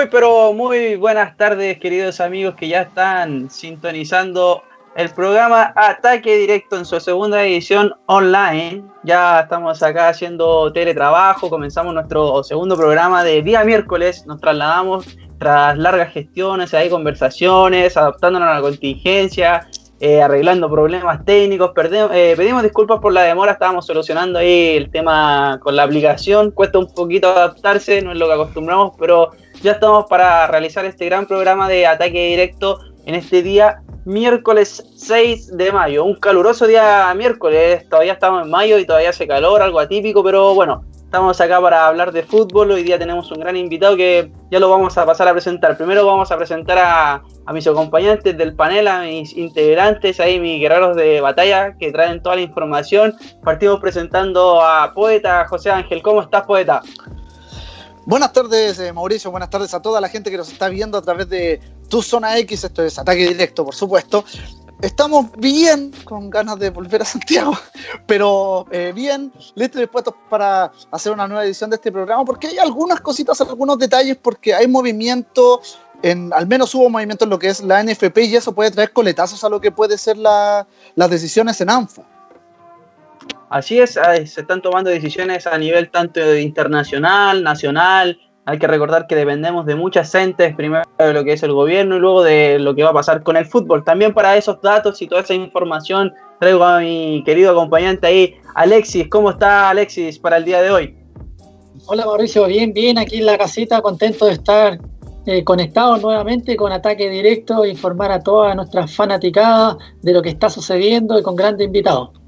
Muy, pero muy buenas tardes, queridos amigos que ya están sintonizando el programa Ataque Directo en su segunda edición online. Ya estamos acá haciendo teletrabajo, comenzamos nuestro segundo programa de día miércoles, nos trasladamos tras largas gestiones, hay conversaciones, adaptándonos a la contingencia, eh, arreglando problemas técnicos. Eh, pedimos disculpas por la demora, estábamos solucionando ahí el tema con la aplicación. Cuesta un poquito adaptarse, no es lo que acostumbramos, pero ya estamos para realizar este gran programa de ataque directo en este día miércoles 6 de mayo. Un caluroso día miércoles, todavía estamos en mayo y todavía hace calor, algo atípico, pero bueno, estamos acá para hablar de fútbol. Hoy día tenemos un gran invitado que ya lo vamos a pasar a presentar. Primero vamos a presentar a, a mis acompañantes del panel, a mis integrantes, ahí mis guerreros de batalla que traen toda la información. Partimos presentando a Poeta José Ángel. ¿Cómo estás, Poeta? Buenas tardes, eh, Mauricio. Buenas tardes a toda la gente que nos está viendo a través de tu zona X. Esto es ataque directo, por supuesto. Estamos bien, con ganas de volver a Santiago, pero eh, bien, listos y dispuestos para hacer una nueva edición de este programa, porque hay algunas cositas, algunos detalles, porque hay movimiento, en, al menos hubo movimiento en lo que es la NFP y eso puede traer coletazos a lo que puede ser la, las decisiones en ANFA. Así es, se están tomando decisiones a nivel tanto internacional, nacional. Hay que recordar que dependemos de muchas entes, primero de lo que es el gobierno y luego de lo que va a pasar con el fútbol. También para esos datos y toda esa información traigo a mi querido acompañante ahí, Alexis. ¿Cómo está Alexis para el día de hoy? Hola Mauricio, bien, bien, aquí en la casita, contento de estar eh, conectados nuevamente con ataque directo, informar a todas nuestras fanaticadas de lo que está sucediendo y con grandes invitados.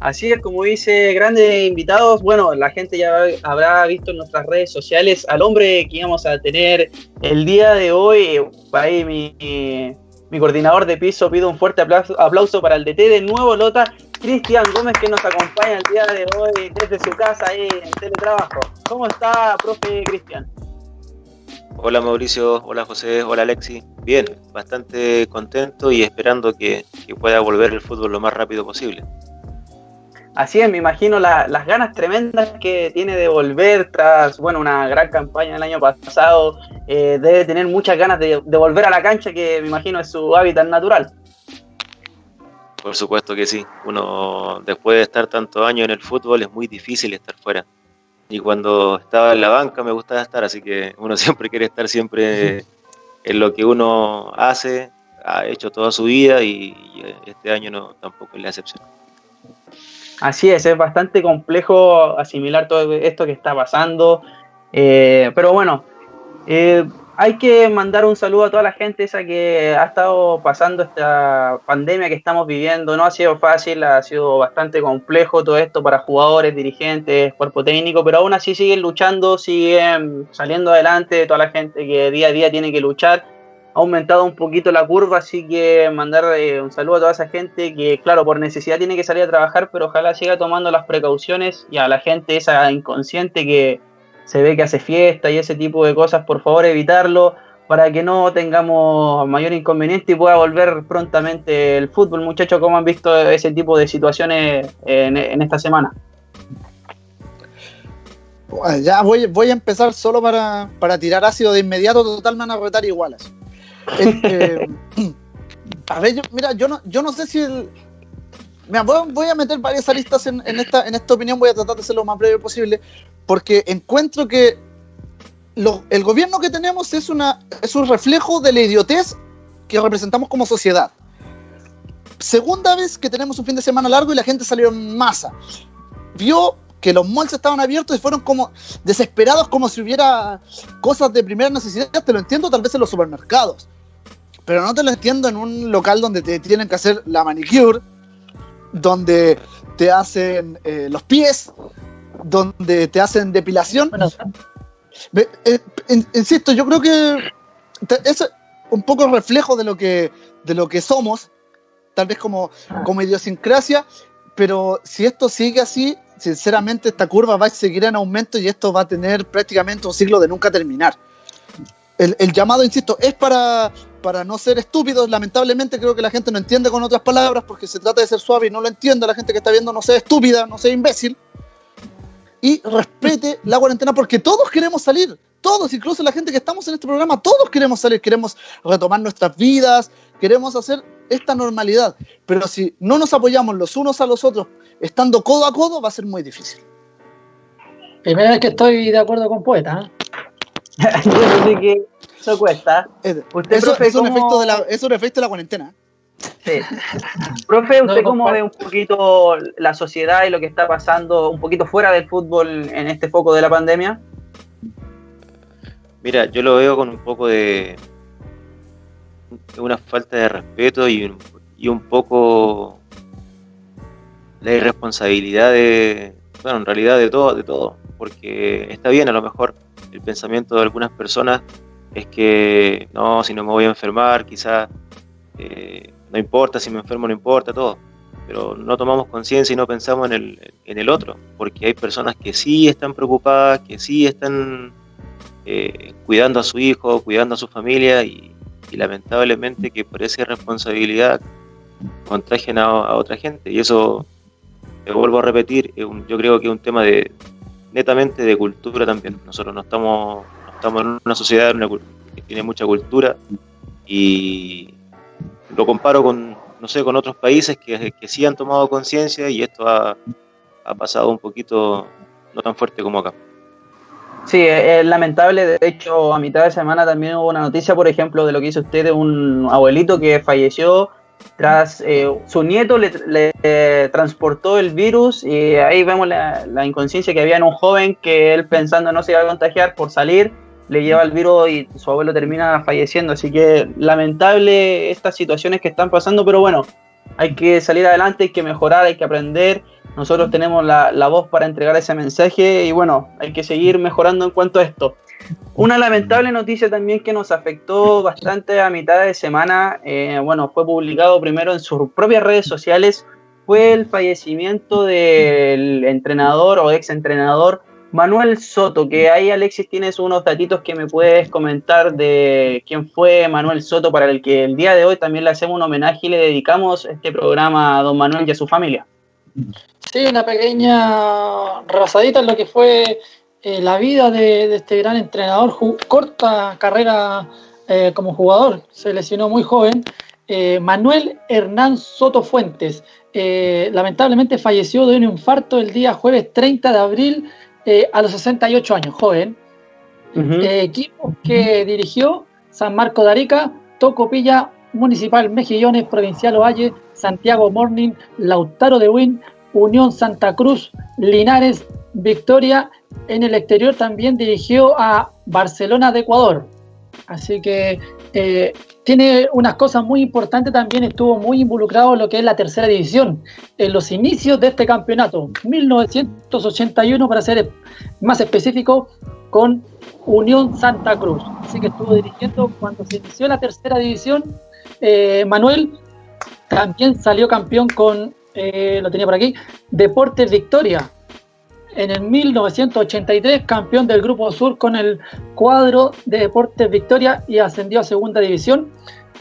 Así es, como dice, grandes invitados. Bueno, la gente ya habrá visto en nuestras redes sociales al hombre que íbamos a tener el día de hoy. Ahí mi, coordinador de piso pido un fuerte aplauso, para el DT de Nuevo Lota, Cristian Gómez, que nos acompaña el día de hoy desde su casa ahí en teletrabajo. ¿Cómo está, profe Cristian? Hola Mauricio, hola José, hola Alexi. Bien, bastante contento y esperando que pueda volver el fútbol lo más rápido posible. Así es, me imagino las ganas tremendas que tiene de volver tras, bueno, una gran campaña el año pasado. Eh, debe tener muchas ganas de, volver a la cancha, que me imagino es su hábitat natural. Por supuesto que sí. Uno, después de estar tantos años en el fútbol, es muy difícil estar fuera. Y cuando estaba en la banca me gustaba estar, así que uno siempre quiere estar siempre en lo que uno hace, ha hecho toda su vida y, este año no tampoco es la excepción. Así es, es bastante complejo asimilar todo esto que está pasando. Eh, pero bueno, eh, hay que mandar un saludo a toda la gente esa que ha estado pasando esta pandemia que estamos viviendo. No ha sido fácil, ha sido bastante complejo todo esto para jugadores, dirigentes, cuerpo técnico, pero aún así siguen luchando, siguen saliendo adelante, toda la gente que día a día tiene que luchar ha aumentado un poquito la curva, así que mandar eh, un saludo a toda esa gente que, claro, por necesidad tiene que salir a trabajar, pero ojalá siga tomando las precauciones y a la gente esa inconsciente que se ve que hace fiesta y ese tipo de cosas, por favor evitarlo para que no tengamos mayor inconveniente y pueda volver prontamente el fútbol. Muchachos, ¿cómo han visto ese tipo de situaciones en, esta semana? Ya voy, voy a empezar solo para, para tirar ácido de inmediato, total me van a retar igualas. Este, a ver, mira, yo no, yo no sé si voy, a meter varias aristas en, esta, en esta opinión, voy a tratar de ser lo más breve posible, porque encuentro que el gobierno que tenemos es, una, es un reflejo de la idiotez que representamos como sociedad. Segunda vez que tenemos un fin de semana largo y la gente salió en masa. Vio que los malls estaban abiertos y fueron como desesperados como si hubiera cosas de primera necesidad. Te lo entiendo tal vez en los supermercados pero no te lo entiendo en un local donde te tienen que hacer la manicure, donde te hacen eh, los pies, donde te hacen depilación. Eh, insisto, yo creo que es un poco reflejo de lo que, de lo que somos, tal vez como, como idiosincrasia, pero si esto sigue así, sinceramente esta curva va a seguir en aumento y esto va a tener prácticamente un siglo de nunca terminar. El, el llamado, insisto, es para para no ser estúpidos, lamentablemente creo que la gente no entiende con otras palabras porque se trata de ser suave y no lo entiende, la gente que está viendo no sea estúpida, no sea imbécil. y respete la cuarentena porque todos queremos salir, todos, incluso la gente que estamos en este programa, todos queremos salir, queremos retomar nuestras vidas, queremos hacer esta normalidad, pero si no nos apoyamos los unos a los otros, estando codo a codo, va a ser muy difícil. Primera vez que estoy de acuerdo con Poeta. ¿eh? que eso cuesta. Usted, eso, es, un efecto de la, es un efecto de la cuarentena. Sí. Profe, ¿usted cómo ve un poquito la sociedad y lo que está pasando un poquito fuera del fútbol en este foco de la pandemia? Mira, yo lo veo con un poco de una falta de respeto y, y un poco la irresponsabilidad de, bueno, en realidad de todo, de todo, porque está bien a lo mejor el pensamiento de algunas personas es que no, si no me voy a enfermar, quizás eh, no importa, si me enfermo no importa, todo. Pero no tomamos conciencia y no pensamos en el, en el otro, porque hay personas que sí están preocupadas, que sí están eh, cuidando a su hijo, cuidando a su familia y, lamentablemente que por esa irresponsabilidad contagian a, otra gente. Y eso, te vuelvo a repetir, yo creo que es un tema de netamente de cultura también. Nosotros no estamos, estamos en una sociedad que tiene mucha cultura y, lo comparo con, no sé, con otros países que, que sí han tomado conciencia y esto ha, pasado un poquito no tan fuerte como acá. Sí, es lamentable. De hecho, a mitad de semana también hubo una noticia, por ejemplo, de lo que hizo usted de un abuelito que falleció tras eh, su nieto le, transportó el virus y ahí vemos la, la, inconsciencia que había en un joven que él pensando no se iba a contagiar por salir le lleva el virus y su abuelo termina falleciendo. Así que lamentable estas situaciones que están pasando, pero bueno, hay que salir adelante, hay que mejorar, hay que aprender. Nosotros tenemos la, voz para entregar ese mensaje y bueno, hay que seguir mejorando en cuanto a esto. Una lamentable noticia también que nos afectó bastante a mitad de semana, eh, bueno, fue publicado primero en sus propias redes sociales, fue el fallecimiento del entrenador o ex entrenador Manuel Soto, que ahí Alexis tienes unos datitos que me puedes comentar de quién fue Manuel Soto, para el que el día de hoy también le hacemos un homenaje y le dedicamos este programa a don Manuel y a su familia. Sí, una pequeña rasadita en lo que fue eh, la vida de, este gran entrenador, corta carrera eh, como jugador, se lesionó muy joven. Eh, Manuel Hernán Soto Fuentes, lamentablemente falleció de un infarto el día jueves 30 de abril a los 68 años, joven. Equipo que dirigió San Marco de Arica, Tocopilla, Municipal Mejillones, Provincial Ovalle, Santiago Morning, Lautaro de Win, Unión Santa Cruz, Linares, Victoria. En el exterior también dirigió a Barcelona de Ecuador. Así que eh, tiene unas cosas muy importantes también, estuvo muy involucrado en lo que es la tercera división, en los inicios de este campeonato, 1981 para ser más específico, con Unión Santa Cruz. Así que estuvo dirigiendo cuando se inició la tercera división. Eh, Manuel también salió campeón con, eh, lo tenía por aquí, Deportes Victoria, en el 1983 campeón del Grupo Sur con el cuadro de Deportes Victoria y ascendió a Segunda División.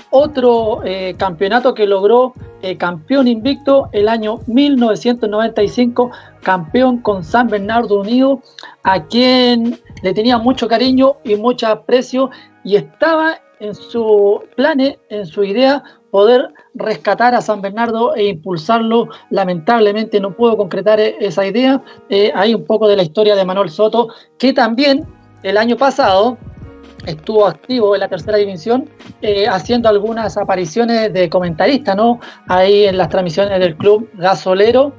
Otro eh, campeonato que logró eh, campeón invicto el año 1995, campeón con San Bernardo Unido, a quien le tenía mucho cariño y mucho aprecio y estaba en su planes, en su idea, poder rescatar a San Bernardo e impulsarlo. Lamentablemente no puedo concretar e-, esa idea. Eh, hay un poco de la historia de Manuel Soto, que también el año pasado estuvo activo en la tercera división, eh, haciendo algunas apariciones de comentarista, ¿no? Ahí en las transmisiones del club gasolero.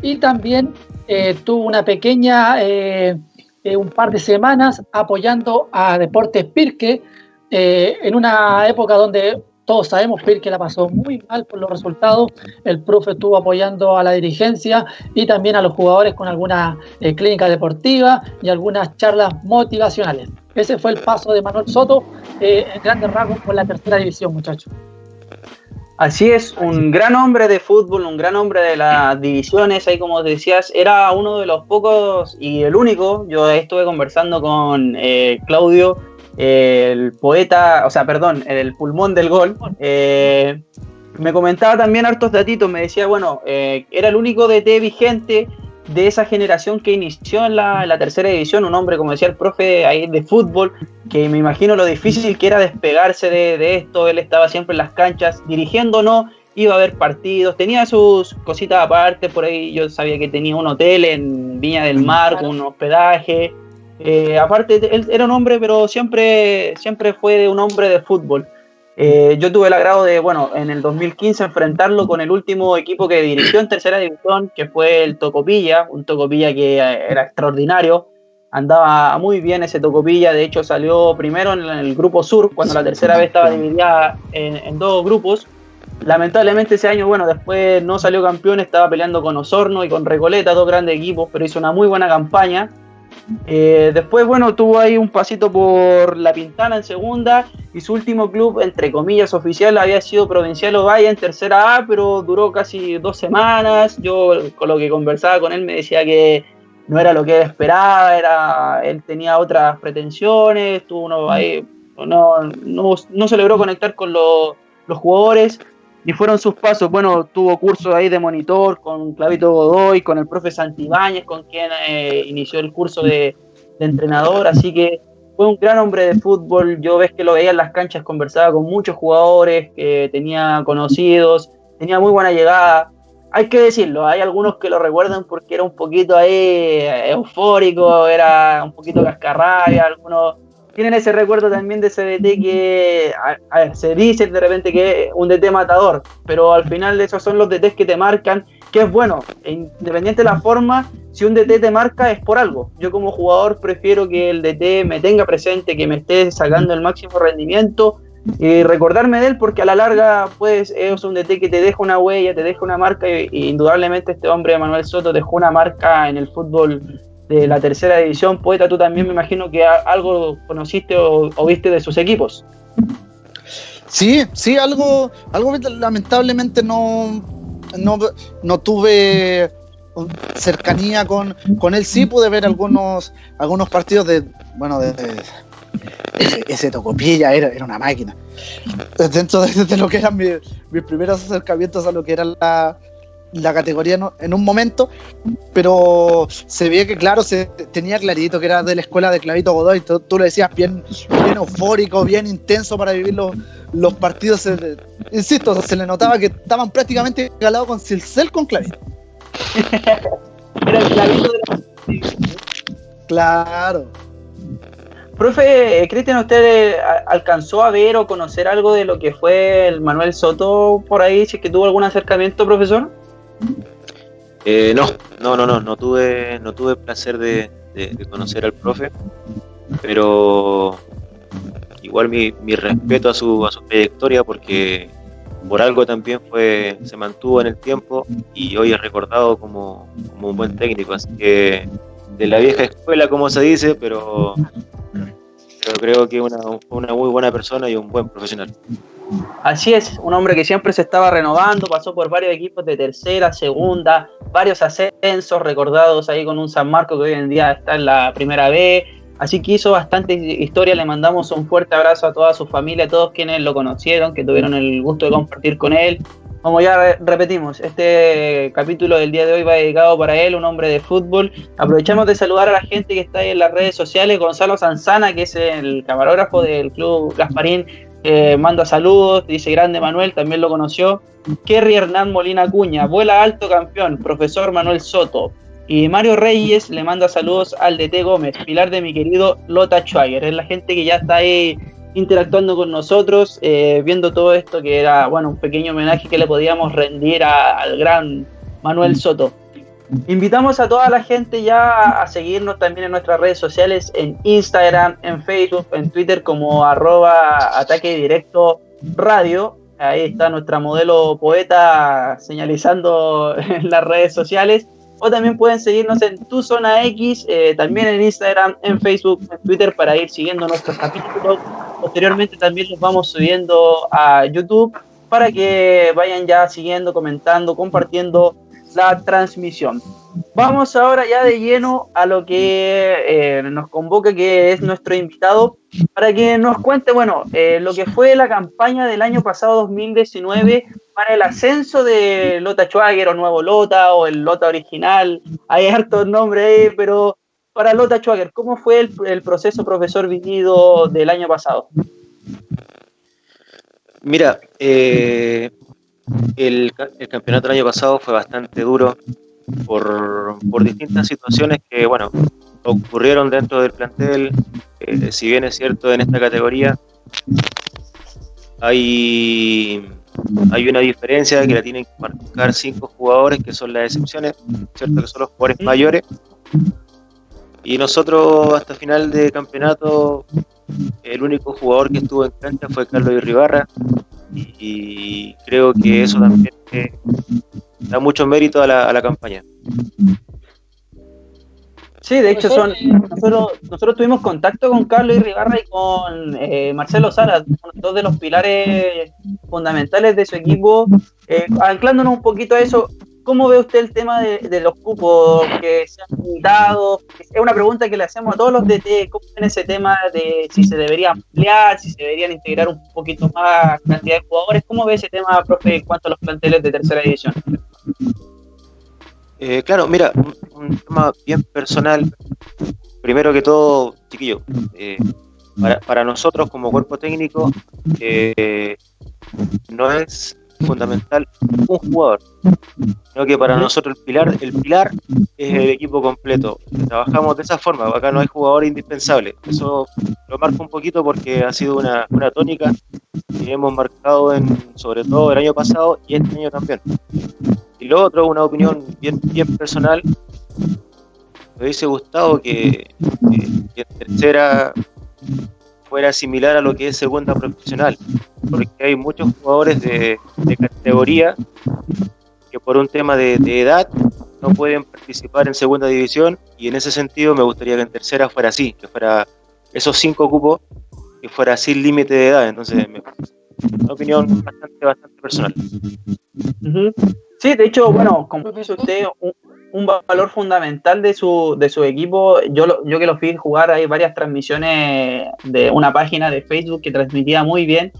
Y también eh, tuvo una pequeña, un par de semanas apoyando a Deportes Pirque, en una época donde todos sabemos que la pasó muy mal por los resultados. El profe estuvo apoyando a la dirigencia y también a los jugadores con alguna eh, clínica deportiva y algunas charlas motivacionales. Ese fue el paso de Manuel Soto eh, en grandes rasgos por la tercera división, muchachos. Así es, un gran hombre de fútbol, un gran hombre de las divisiones, ahí como decías, era uno de los pocos y el único, yo estuve conversando con eh, Claudio el poeta, o sea, perdón, el pulmón del gol, eh, me comentaba también hartos datitos, me decía, bueno, eh, era el único DT vigente de esa generación que inició en la, tercera división, un hombre, como decía el profe, ahí de fútbol, que me imagino lo difícil que era despegarse de, esto, él estaba siempre en las canchas, dirigiendo no, iba a ver partidos, tenía sus cositas aparte, por ahí yo sabía que tenía un hotel en Viña del Mar, un hospedaje, eh, aparte él era un hombre, pero siempre, siempre fue un hombre de fútbol. Eh, yo tuve el agrado de, bueno, en el 2015 enfrentarlo con el último equipo que dirigió en tercera división, que fue el Tocopilla, un Tocopilla que eh, era extraordinario, andaba muy bien ese Tocopilla, de hecho salió primero en el grupo sur, cuando la tercera vez estaba dividida en, dos grupos. Lamentablemente ese año, bueno, después no salió campeón, estaba peleando con Osorno y con Recoleta, dos grandes equipos, pero hizo una muy buena campaña. Eh, después, bueno, tuvo ahí un pasito por La Pintana en segunda y su último club, entre comillas, oficial había sido Provincial Ovalle en tercera A, pero duró casi dos semanas. Yo con lo que conversaba con él me decía que no era lo que él esperaba, era, él tenía otras pretensiones, tuvo uno ahí, no, no, se logró conectar con los jugadores y fueron sus pasos. Bueno, tuvo cursos ahí de monitor con Clavito Godoy, con el profe Santibáñez, con quien eh, inició el curso de, entrenador. Así que fue un gran hombre de fútbol. Yo ves que lo veía en las canchas, conversaba con muchos jugadores que tenía conocidos, tenía muy buena llegada. Hay que decirlo, hay algunos que lo recuerdan porque era un poquito ahí eufórico, era un poquito cascarrabia, algunos tienen ese recuerdo también de ese DT que, se dice de repente que es un DT matador, pero al final esos son los DTs que te marcan, que es bueno, e independiente de la forma, si un DT te marca es por algo. Yo como jugador prefiero que el DT me tenga presente, que me esté sacando el máximo rendimiento y recordarme de él porque a la larga pues es un DT que te deja una huella, te deja una marca y, indudablemente este hombre Manuel Soto dejó una marca en el fútbol de la tercera división. Poeta, tú también me imagino que algo conociste o, viste de sus equipos. Sí, sí, algo, algo lamentablemente no, no, tuve cercanía con, con él. Sí pude ver algunos, algunos partidos de, bueno, de, ese, tocopilla era, era una máquina. Dentro de, lo que eran mis, mis primeros acercamientos a lo que era la, la categoría en un momento, pero se veía que, claro, se tenía clarito que era de la escuela de Clavito Godoy. Tú, tú lo decías bien, bien eufórico, bien intenso para vivir los, los partidos. insisto, se le notaba que estaban prácticamente galados con Silcel con Clavito. era el Clavito de Claro. Profe, Cristian, ¿usted eh, alcanzó a ver o conocer algo de lo que fue el Manuel Soto por ahí? Si es que tuvo algún acercamiento, profesor. Eh, no, no, no, no, no tuve, no tuve placer de, conocer al profe, pero igual mi, respeto a su, a su trayectoria porque por algo también fue, se mantuvo en el tiempo y hoy es recordado como, un buen técnico, así que de la vieja escuela como se dice, pero, pero creo que una, una muy buena persona y un buen profesional. Así es, un hombre que siempre se estaba renovando, pasó por varios equipos de tercera, segunda, varios ascensos recordados ahí con un San Marco que hoy en día está en la primera B. Así que hizo bastante historia, le mandamos un fuerte abrazo a toda su familia, a todos quienes lo conocieron, que tuvieron el gusto de compartir con él. Como ya repetimos, este capítulo del día de hoy va dedicado para él, un hombre de fútbol. Aprovechamos de saludar a la gente que está ahí en las redes sociales. Gonzalo Sanzana, que es el camarógrafo del Club Gasparín, eh, manda saludos, dice grande Manuel, también lo conoció. Kerry Hernán Molina Cuña, vuela alto campeón, profesor Manuel Soto. Y Mario Reyes le manda saludos al DT Gómez, pilar de mi querido Lota Schwager. Es la gente que ya está ahí interactuando con nosotros, eh, viendo todo esto que era, bueno, un pequeño homenaje que le podíamos rendir al gran Manuel Soto. Invitamos a toda la gente ya a seguirnos también en nuestras redes sociales, en Instagram, en Facebook, en Twitter como arroba ataque directo radio. Ahí está nuestra modelo poeta señalizando en las redes sociales. O también pueden seguirnos en Tu Zona X, eh, también en Instagram, en Facebook, en Twitter para ir siguiendo nuestros capítulos. Posteriormente también los vamos subiendo a YouTube para que vayan ya siguiendo, comentando, compartiendo la transmisión. Vamos ahora ya de lleno a lo que eh, nos convoca, que es nuestro invitado, para que nos cuente, bueno, eh, lo que fue la campaña del año pasado 2019 para el ascenso de Lota Schwager o Nuevo Lota o el Lota original. Hay hartos nombres pero para Lota Schwager, ¿cómo fue el, proceso profesor vivido del año pasado? Mira, eh, el, campeonato del año pasado fue bastante duro por, distintas situaciones que, bueno, ocurrieron dentro del plantel. Eh, si bien es cierto, en esta categoría hay, hay una diferencia que la tienen que marcar cinco jugadores que son las excepciones, ¿cierto? Que son los jugadores mayores. Y nosotros hasta final de campeonato, el único jugador que estuvo en cancha fue Carlos Irribarra. Y, creo que eso también eh, da mucho mérito a la, a la campaña. Sí, de hecho son nosotros, nosotros tuvimos contacto con Carlos Irribarra y con eh, Marcelo Sara, dos de los pilares fundamentales de su equipo. Eh, anclándonos un poquito a eso, ¿cómo ve usted el tema de, los cupos que se han limitado? Es una pregunta que le hacemos a todos los DT, ¿cómo ven ese tema de si se debería ampliar, si se deberían integrar un poquito más cantidad de jugadores? ¿Cómo ve ese tema, profe, en cuanto a los planteles de tercera división? Eh, claro, mira, un, tema bien personal. Primero que todo, chiquillo, eh, para, nosotros como cuerpo técnico eh, no es fundamental un jugador, sino que para nosotros el pilar, el pilar es el equipo completo. Trabajamos de esa forma, acá no hay jugador indispensable. Eso lo marco un poquito porque ha sido una, una tónica que hemos marcado en, sobre todo el año pasado y este año también. Y lo otro, una opinión bien, bien personal, me hubiese gustado que, que, tercera fuera similar a lo que es segunda profesional, porque hay muchos jugadores de, categoría que por un tema de, edad no pueden participar en segunda división y en ese sentido me gustaría que en tercera fuera así, que fuera esos cinco cupos, que fuera sin límite de edad, entonces me, una opinión bastante, bastante personal. Sí, de hecho, bueno, como dice usted, un, valor fundamental de su, de su equipo, yo, yo que lo fui jugar, hay varias transmisiones de una página de Facebook que transmitía muy bien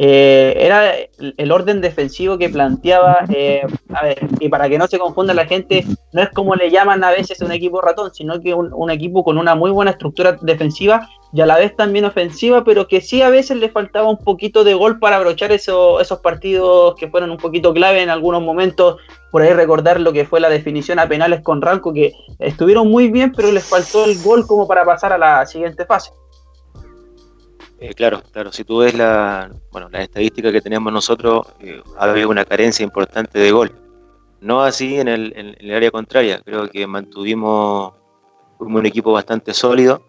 eh, era el orden defensivo que planteaba, eh, a ver, y para que no se confunda la gente, no es como le llaman a veces un equipo ratón, sino que un, equipo con una muy buena estructura defensiva y a la vez también ofensiva, pero que sí a veces le faltaba un poquito de gol para abrochar eso, esos partidos que fueron un poquito clave en algunos momentos, por ahí recordar lo que fue la definición a penales con Ranco, que estuvieron muy bien, pero les faltó el gol como para pasar a la siguiente fase. Eh, claro, claro. Si tú ves la, bueno, la estadística que tenemos nosotros, eh, había una carencia importante de gol. No así en el, área contraria. Creo que mantuvimos un equipo bastante sólido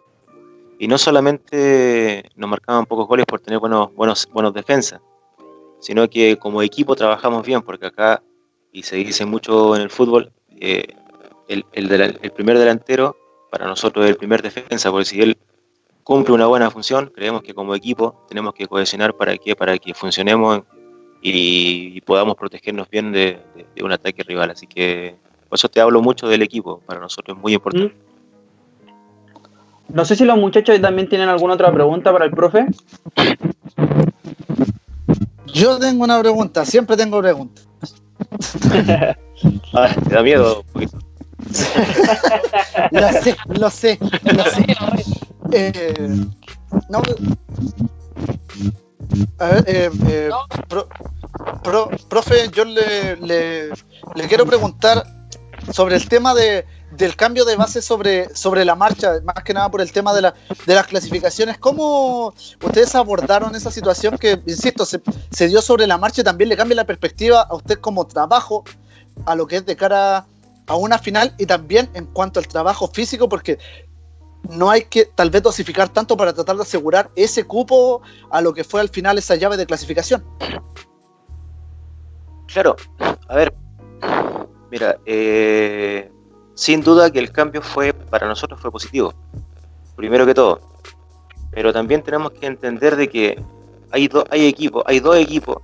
y no solamente nos marcaban pocos goles por tener buenos, buenos, buenos defensas, sino que como equipo trabajamos bien, porque acá, y se dice mucho en el fútbol, eh, el, el primer delantero para nosotros es el primer defensa, porque si él cumple una buena función. Creemos que como equipo tenemos que cohesionar para que, para que funcionemos y, podamos protegernos bien de, un ataque rival. Así que por eso te hablo mucho del equipo. Para nosotros es muy importante. Mm. No sé si los muchachos también tienen alguna otra pregunta para el profe. Yo tengo una pregunta, siempre tengo preguntas. ah, ¿Te da miedo? lo sé, lo sé, lo sé. Eh, no, a ver, eh, eh profe, yo le, le, quiero preguntar sobre el tema de, del cambio de base sobre, sobre la marcha, más que nada por el tema de, la, de las clasificaciones. ¿Cómo ustedes abordaron esa situación que, insisto, se, se, dio sobre la marcha y también le cambia la perspectiva a usted como trabajo a lo que es de cara a una final y también en cuanto al trabajo físico? Porque no hay que tal vez dosificar tanto para tratar de asegurar ese cupo a lo que fue al final esa llave de clasificación. Claro, a ver, mira, eh, sin duda que el cambio fue para nosotros fue positivo, primero que todo, pero también tenemos que entender de que hay, hay equipos, hay dos equipos,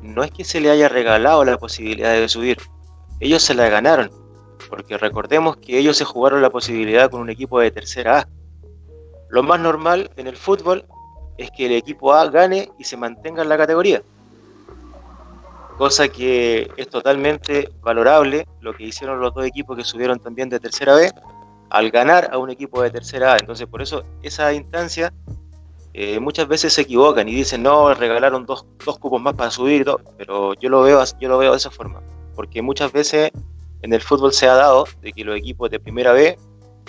no es que se le haya regalado la posibilidad de subir, ellos se la ganaron, porque recordemos que ellos se jugaron la posibilidad con un equipo de tercera A. Lo más normal en el fútbol es que el equipo A gane y se mantenga en la categoría. cosa que es totalmente valorable lo que hicieron los dos equipos que subieron también de tercera B al ganar a un equipo de tercera A. Entonces, por eso esa instancia eh, muchas veces se equivocan y dicen, no, regalaron dos, dos cupos más para subir, pero yo lo, veo, yo lo veo de esa forma, porque muchas veces en el fútbol se ha dado de que los equipos de primera B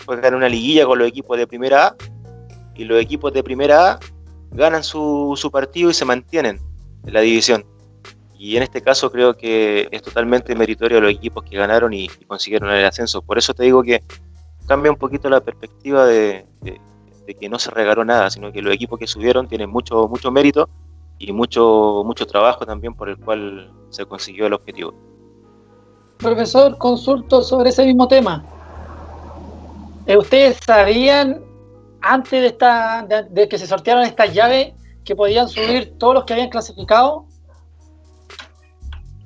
juegan una liguilla con los equipos de primera A y los equipos de primera A ganan su, su partido y se mantienen en la división. Y en este caso creo que es totalmente meritorio a los equipos que ganaron y, consiguieron el ascenso. Por eso te digo que cambia un poquito la perspectiva de, que no se regaló nada, sino que los equipos que subieron tienen mucho, mucho mérito y mucho, mucho trabajo también por el cual se consiguió el objetivo. Profesor, consulto sobre ese mismo tema. Eh, ¿Ustedes sabían antes de, esta, de, que se sortearon estas llaves que podían subir todos los que habían clasificado?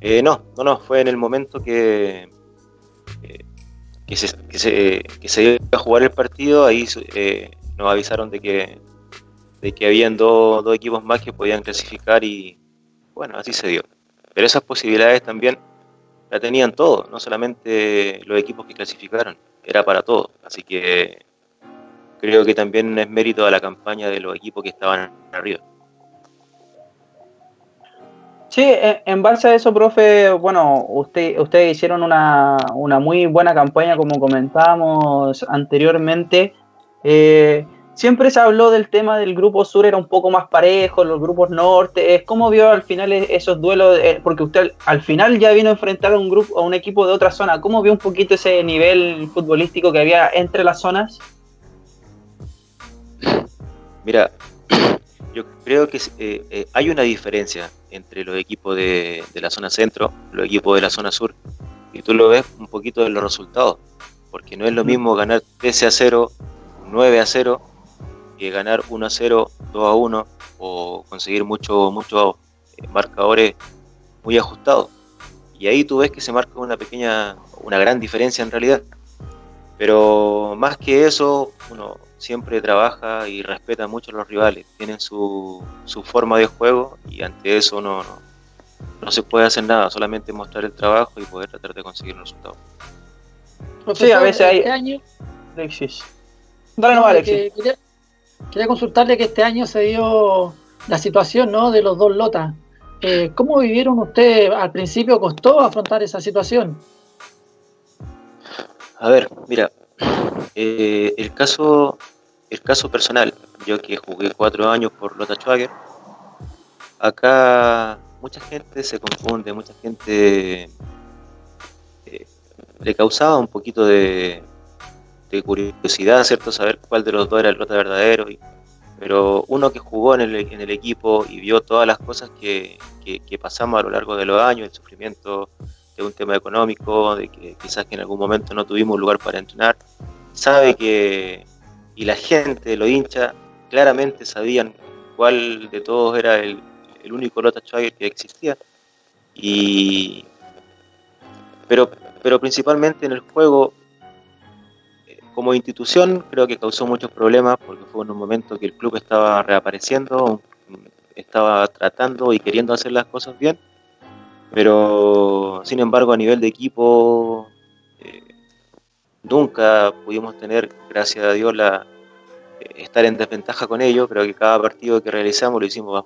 Eh, no, no, no, fue en el momento que, eh, que, se, que, se, iba a jugar el partido, ahí eh, nos avisaron de que, de que habían dos equipos más que podían clasificar y bueno, así se dio. Pero esas posibilidades también la tenían todos, no solamente los equipos que clasificaron, era para todos. Así que creo que también es mérito de la campaña de los equipos que estaban arriba. Sí, en base a eso, profe, bueno, usted, ustedes hicieron una, una muy buena campaña, como comentábamos anteriormente. Eh, siempre se habló del tema del grupo sur, era un poco más parejo, los grupos norte. ¿Cómo vio al final e-, esos duelos? Eh, porque usted al final ya vino a enfrentar a un grupo, a un equipo de otra zona. ¿Cómo vio un poquito ese nivel futbolístico que había entre las zonas? Mira, yo creo que eh, eh, hay una diferencia entre los equipos de, la zona centro, los equipos de la zona sur, y tú lo ves un poquito de los resultados, porque no es lo mismo ganar 13 a 0, 9 a 0, que ganar 1 a 0, 2 a 1, o conseguir muchos mucho, eh, marcadores muy ajustados. Y ahí tú ves que se marca una pequeña, una gran diferencia en realidad. Pero más que eso, uno siempre trabaja y respeta mucho a los rivales, tienen su, su forma de juego y ante eso no, no, se puede hacer nada, solamente mostrar el trabajo y poder tratar de conseguir un resultado. sí, a veces hay... Este año, Alexis. Dale no, Alexis. Quería, consultarle que este año se dio la situación ¿no? de los dos lotas. Eh, ¿Cómo vivieron ustedes? Al principio costó afrontar esa situación. A ver, mira, eh, el caso el caso personal, yo que jugué cuatro años por Lota Schwager, acá mucha gente se confunde, mucha gente eh, le causaba un poquito de, curiosidad, ¿cierto? Saber cuál de los dos era el Lota verdadero. pero uno que jugó en el, equipo y vio todas las cosas que, que, pasamos a lo largo de los años, el sufrimiento de un tema económico, de que quizás en algún momento no tuvimos lugar para entrenar, sabe que, y la gente, los hinchas, claramente sabían cuál de todos era el, único Lota Schwager que existía. Y, pero, principalmente en el juego, como institución, creo que causó muchos problemas porque fue en un momento que el club estaba reapareciendo, estaba tratando y queriendo hacer las cosas bien, pero sin embargo a nivel de equipo eh, nunca pudimos tener, gracias a Dios, la, eh, estar en desventaja con ellos. Creo que cada partido que realizamos lo hicimos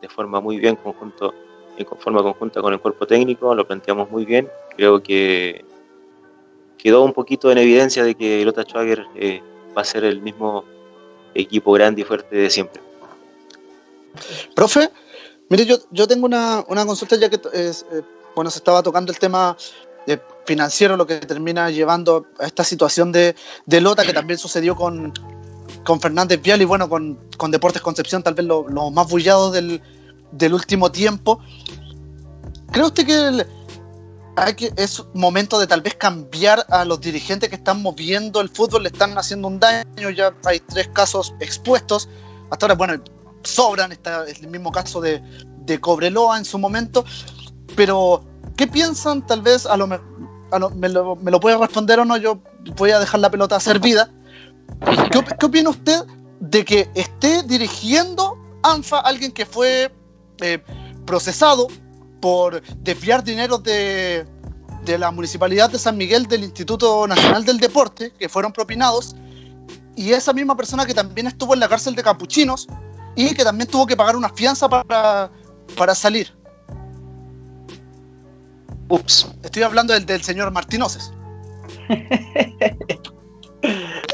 de forma muy bien, conjunto, en forma conjunta con el cuerpo técnico, lo planteamos muy bien. Creo que quedó un poquito en evidencia de que Lota Schwager eh, va a ser el mismo equipo grande y fuerte de siempre. Profe, mire, yo, yo tengo una, una consulta ya que eh, bueno, se estaba tocando el tema financiero, lo que termina llevando a esta situación de, de Lota, que también sucedió con, con Fernández Vial y bueno, con, Deportes Concepción, tal vez los lo más bullados del, último tiempo. ¿Cree usted que, hay que es momento de tal vez cambiar a los dirigentes que están moviendo el fútbol, le están haciendo un daño? Ya hay tres casos expuestos. Hasta ahora, bueno, sobran, está el mismo caso de, de Cobreloa en su momento. Pero ¿Qué piensan? Tal vez a lo, me, lo, me, lo, puede responder o no, yo voy a dejar la pelota servida. ¿Qué, ¿Qué, opina usted de que esté dirigiendo ANFA alguien que fue eh, procesado por desviar dinero de, de la Municipalidad de San Miguel del Instituto Nacional del Deporte, que fueron propinados, y esa misma persona que también estuvo en la cárcel de Capuchinos y que también tuvo que pagar una fianza para, para salir. Ups. Estoy hablando del, del señor Martínez.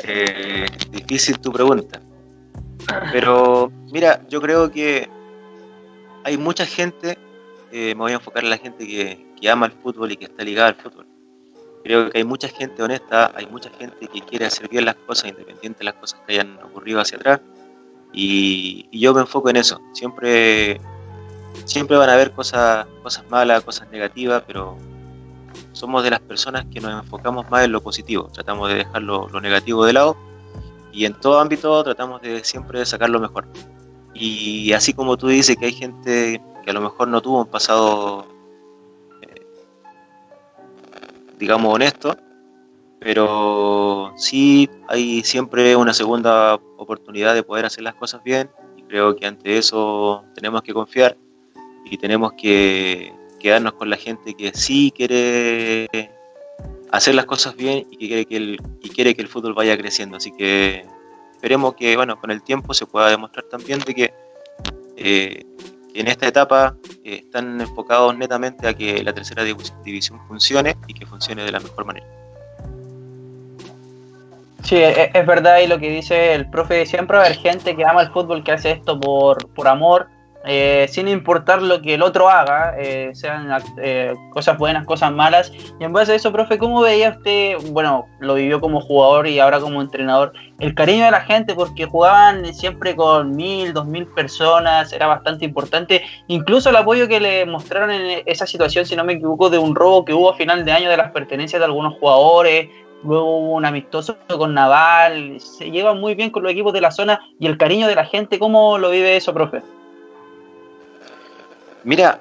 Eh, difícil tu pregunta. Pero mira, yo creo que hay mucha gente, eh, me voy a enfocar en la gente que, ama el fútbol y que está ligada al fútbol. Creo que hay mucha gente honesta, hay mucha gente que quiere hacer bien las cosas, independiente de las cosas que hayan ocurrido hacia atrás. Y, y yo me enfoco en eso. Siempre, siempre van a haber cosas, cosas malas, cosas negativas, pero somos de las personas que nos enfocamos más en lo positivo. Tratamos de dejar lo, lo negativo de lado y en todo ámbito tratamos de siempre sacar lo mejor. Y así como tú dices que hay gente que a lo mejor no tuvo un pasado digamos, honesto, pero sí hay siempre una segunda oportunidad de poder hacer las cosas bien y creo que ante eso tenemos que confiar y tenemos que quedarnos con la gente que sí quiere hacer las cosas bien y que quiere que el, y quiere que el fútbol vaya creciendo. Así que esperemos que bueno, con el tiempo se pueda demostrar también de que eh, en esta etapa eh, están enfocados netamente a que la tercera división funcione y que funcione de la mejor manera. Sí, es, es verdad y lo que dice el profe, siempre va gente que ama el fútbol, que hace esto por, por amor, eh, sin importar lo que el otro haga, eh, sean eh, cosas buenas, cosas malas. Y en base a eso, profe, ¿cómo veía usted, bueno, lo vivió como jugador y ahora como entrenador, el cariño de la gente? Porque jugaban siempre con mil, dos mil personas, era bastante importante. Incluso el apoyo que le mostraron en esa situación, si no me equivoco, de un robo que hubo a final de año de las pertenencias de algunos jugadores. Luego un amistoso con Naval, se lleva muy bien con los equipos de la zona y el cariño de la gente, ¿cómo lo vive eso, profe? Mira,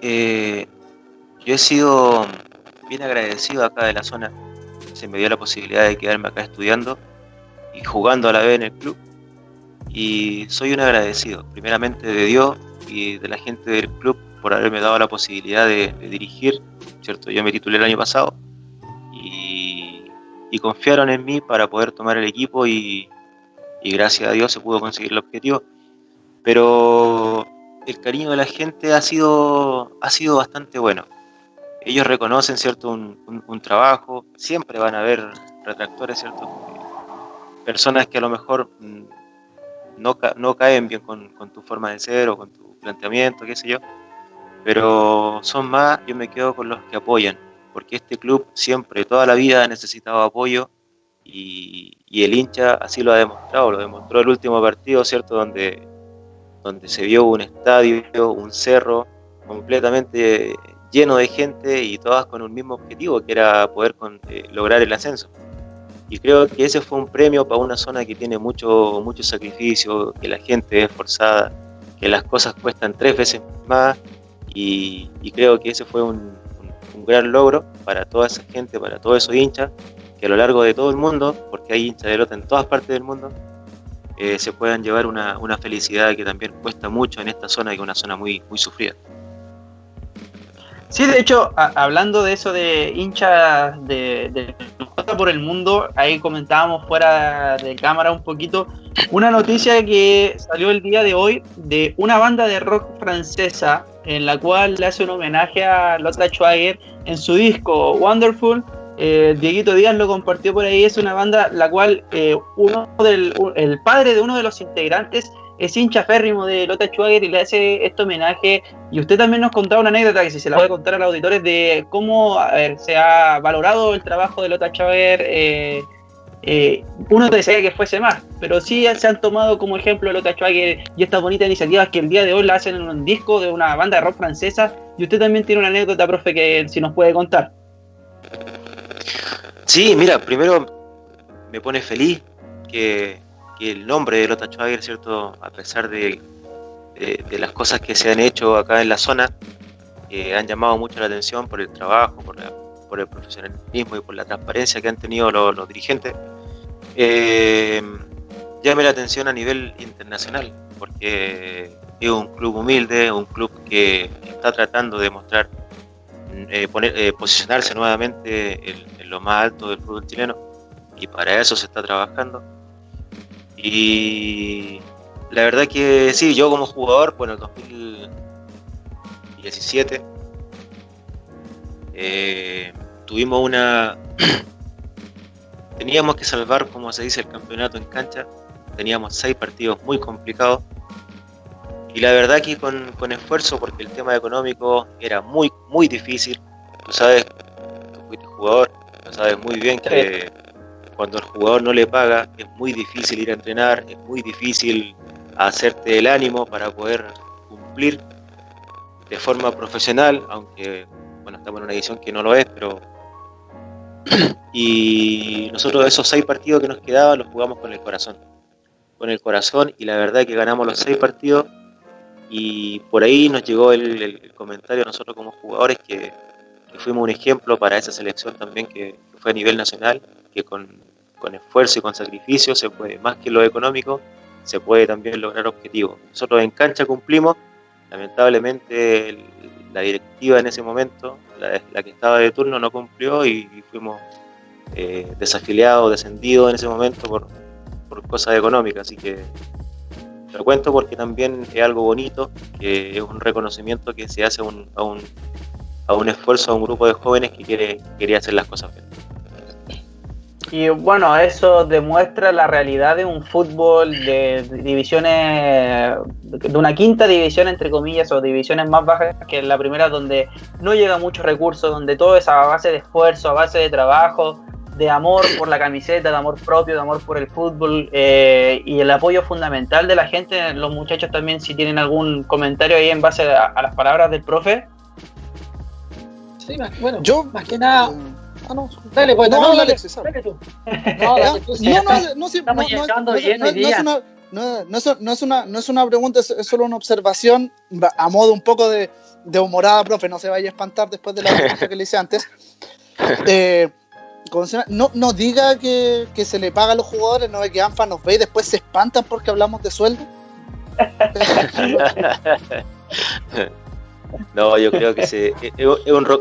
eh, yo he sido bien agradecido acá de la zona. Se me dio la posibilidad de quedarme acá estudiando y jugando a la vez en el club. Y soy un agradecido, primeramente de Dios y de la gente del club por haberme dado la posibilidad de, dirigir. ¿cierto? Yo me titulé el año pasado y, y, confiaron en mí para poder tomar el equipo y, y gracias a Dios se pudo conseguir el objetivo. Pero el cariño de la gente ha sido, ha sido bastante bueno. Ellos reconocen, ¿cierto?, un, trabajo, siempre van a haber retractores, ¿cierto? Personas que a lo mejor mm, no, no caen bien con, con, tu forma de ser o con tu planteamiento, qué sé yo, pero son más, yo me quedo con los que apoyan, porque este club siempre, toda la vida ha necesitado apoyo y, y el hincha así lo ha demostrado, lo demostró el último partido, ¿cierto?, donde donde se vio un estadio, un cerro completamente lleno de gente y todas con un mismo objetivo, que era poder eh, lograr el ascenso. Y creo que ese fue un premio para una zona que tiene mucho, mucho sacrificio, que la gente es esforzada, que las cosas cuestan tres veces más y, creo que ese fue un, gran logro para toda esa gente, para todos esos hinchas, que a lo largo de todo el mundo, porque hay hinchas de lota en todas partes del mundo, eh, se puedan llevar una, una, felicidad que también cuesta mucho en esta zona, que es una zona muy, muy sufrida. Sí, de hecho, a, hablando de eso de hinchas de, de, por el mundo, ahí comentábamos fuera de cámara un poquito una noticia que salió el día de hoy de una banda de rock francesa en la cual le hace un homenaje a Lotta Schwager en su disco Wonderful eh, Dieguito Díaz lo compartió por ahí, es una banda la cual eh, uno del, el padre de uno de los integrantes es hincha férrimo de Lota Schwager y le hace este homenaje. Y usted también nos contaba una anécdota que si se la puede contar a los auditores de cómo se ha valorado el trabajo de Lota Schwager. Eh, uno desea que fuese más, pero sí se han tomado como ejemplo Lota Schwager y estas bonitas iniciativas que el día de hoy la hacen en un disco de una banda de rock francesa. Y usted también tiene una anécdota, profe, que si nos puede contar. Sí, mira, primero me pone feliz que, que el nombre de Lota Schwager, ¿cierto? A pesar de, las cosas que se han hecho acá en la zona, eh, han llamado mucho la atención por el trabajo, por, la, por, el profesionalismo y por la transparencia que han tenido los, dirigentes. Eh, llame la atención a nivel internacional, porque es un club humilde, un club que está tratando de mostrar, eh, poner, eh, posicionarse nuevamente en, lo más alto del fútbol chileno y para eso se está trabajando. Y la verdad que sí, yo como jugador, bueno, en el 2017 eh, tuvimos una... teníamos que salvar, como se dice, el campeonato en cancha. Teníamos seis partidos muy complicados y la verdad que con, con, esfuerzo, porque el tema económico era muy, muy difícil. Tú sabes, tú fuiste jugador, sabes muy bien que cuando el jugador no le paga es muy difícil ir a entrenar, es muy difícil hacerte el ánimo para poder cumplir de forma profesional, aunque bueno, estamos en una edición que no lo es, pero y nosotros esos seis partidos que nos quedaban los jugamos con el corazón. Con el corazón y la verdad que ganamos los seis partidos y por ahí nos llegó el, comentario a nosotros como jugadores que, fuimos un ejemplo para esa selección también que, fue a nivel nacional, que con, esfuerzo y con sacrificio se puede, más que lo económico, se puede también lograr objetivos. Nosotros en cancha cumplimos, lamentablemente la directiva en ese momento, la, que estaba de turno, no cumplió y, fuimos eh, desafiliados, descendidos en ese momento por, por cosas económicas, así que lo cuento porque también es algo bonito, que es un reconocimiento que se hace a un esfuerzo a un grupo de jóvenes que quiere, quería hacer las cosas bien. Y bueno, eso demuestra la realidad de un fútbol de divisiones, de una quinta división, entre comillas, o divisiones más bajas que la primera, donde no llega muchos recursos, donde todo es a base de esfuerzo, a base de trabajo, de amor por la camiseta, de amor propio, de amor por el fútbol eh, y el apoyo fundamental de la gente. Los muchachos también, si tienen algún comentario ahí en base a, las palabras del profe. Sí, bueno, yo más que nada. Ah, no. Dale, pues, no, no, dale, dale, tú. No, dale, tú. no, no, no, estamos llegando bien no, no, es una, no, no, es, no, es una, no es una pregunta, es, solo una observación a modo un poco de, de humorada, profe. No se vaya a espantar después de la pregunta que le hice antes. Eh, no, no diga que, se le paga a los jugadores, no ve que ANFA nos ve y después se espantan porque hablamos de sueldo. no, yo creo que se,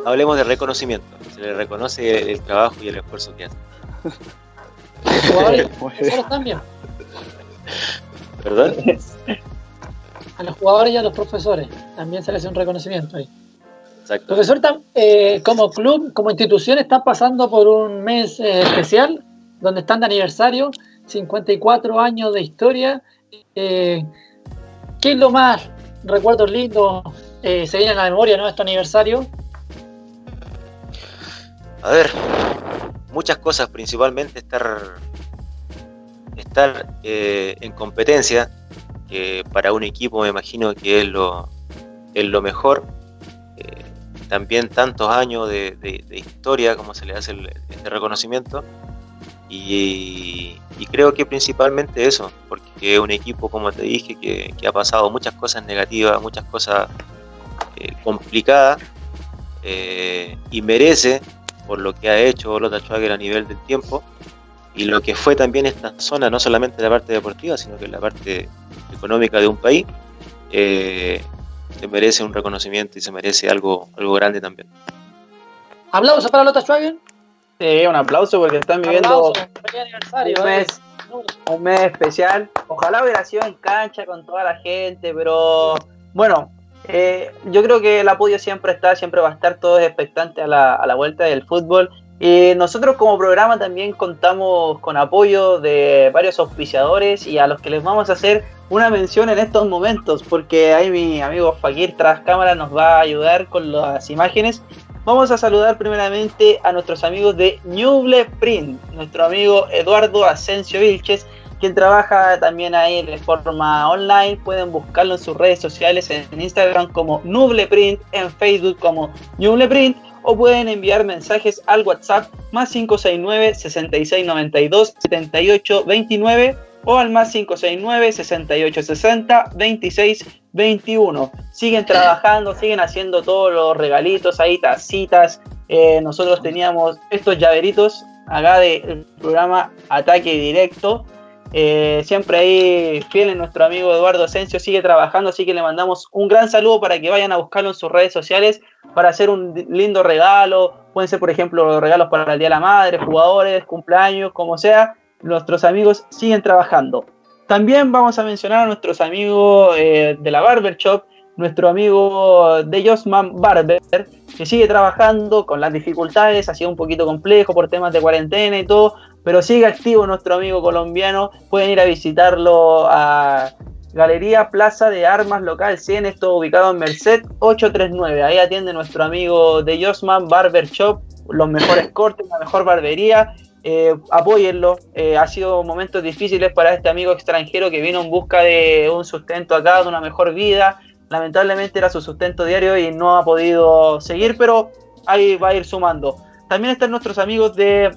hablemos de reconocimiento. Se le reconoce el, trabajo y el esfuerzo que hacen. Los jugadores, también. ¿Perdón? A los jugadores y a los profesores también se les hace un reconocimiento ahí. Profesor, eh, como club, como institución, están pasando por un mes eh, especial, donde están de aniversario, 54 años de historia. Eh, ¿Qué es lo más recuerdos lindos se viene a la memoria ¿no? este aniversario? A ver, muchas cosas, principalmente estar, estar en competencia, que para un equipo me imagino que es lo, es lo mejor también tantos años de, historia como se le hace este reconocimiento y, creo que principalmente eso, porque es un equipo, como te dije, que, ha pasado muchas cosas negativas, muchas cosas eh, complicadas eh, y merece por lo que ha hecho Lota Schwager a nivel del tiempo y lo que fue también esta zona, no solamente la parte deportiva, sino que la parte económica de un país, eh, se merece un reconocimiento y se merece algo, algo grande también. ¿Aplauso para Lota Schwager? Sí, un aplauso porque están viviendo un, mes, un mes especial. Ojalá hubiera sido en cancha con toda la gente, pero bueno, eh, yo creo que el apoyo siempre está, siempre va a estar todos expectantes a la, a la vuelta del fútbol. Y nosotros como programa también contamos con apoyo de varios auspiciadores y a los que les vamos a hacer una mención en estos momentos, porque ahí mi amigo Fakir tras cámara nos va a ayudar con las imágenes. Vamos a saludar primeramente a nuestros amigos de Nuble Print, nuestro amigo Eduardo Asensio Vilches, quien trabaja también ahí de forma online. Pueden buscarlo en sus redes sociales, en Instagram como Nuble Print, en Facebook como Nuble Print, o pueden enviar mensajes al WhatsApp más 569 6692 7829 o al más 569 6860 2621. Siguen trabajando, siguen haciendo todos los regalitos ahí, tacitas. Eh, nosotros teníamos estos llaveritos acá del programa Ataque Directo. Eh, siempre ahí fiel nuestro amigo Eduardo Asensio, sigue trabajando, así que le mandamos un gran saludo para que vayan a buscarlo en sus redes sociales para hacer un lindo regalo. Pueden ser, por ejemplo, regalos para el Día de la Madre, jugadores, cumpleaños, como sea. Nuestros amigos siguen trabajando. También vamos a mencionar a nuestros amigos eh, de la Barber Shop, nuestro amigo de Josman Barber, que sigue trabajando con las dificultades, ha sido un poquito complejo por temas de cuarentena y todo, pero sigue activo nuestro amigo colombiano. Pueden ir a visitarlo a Galería Plaza de Armas Local 100, esto ubicado en Merced 839. Ahí atiende nuestro amigo de Josman Barber Shop, los mejores cortes, la mejor barbería. Eh, apóyenlo. Eh, ha sido momentos difíciles para este amigo extranjero que vino en busca de un sustento acá, de una mejor vida. Lamentablemente era su sustento diario y no ha podido seguir, pero ahí va a ir sumando. También están nuestros amigos de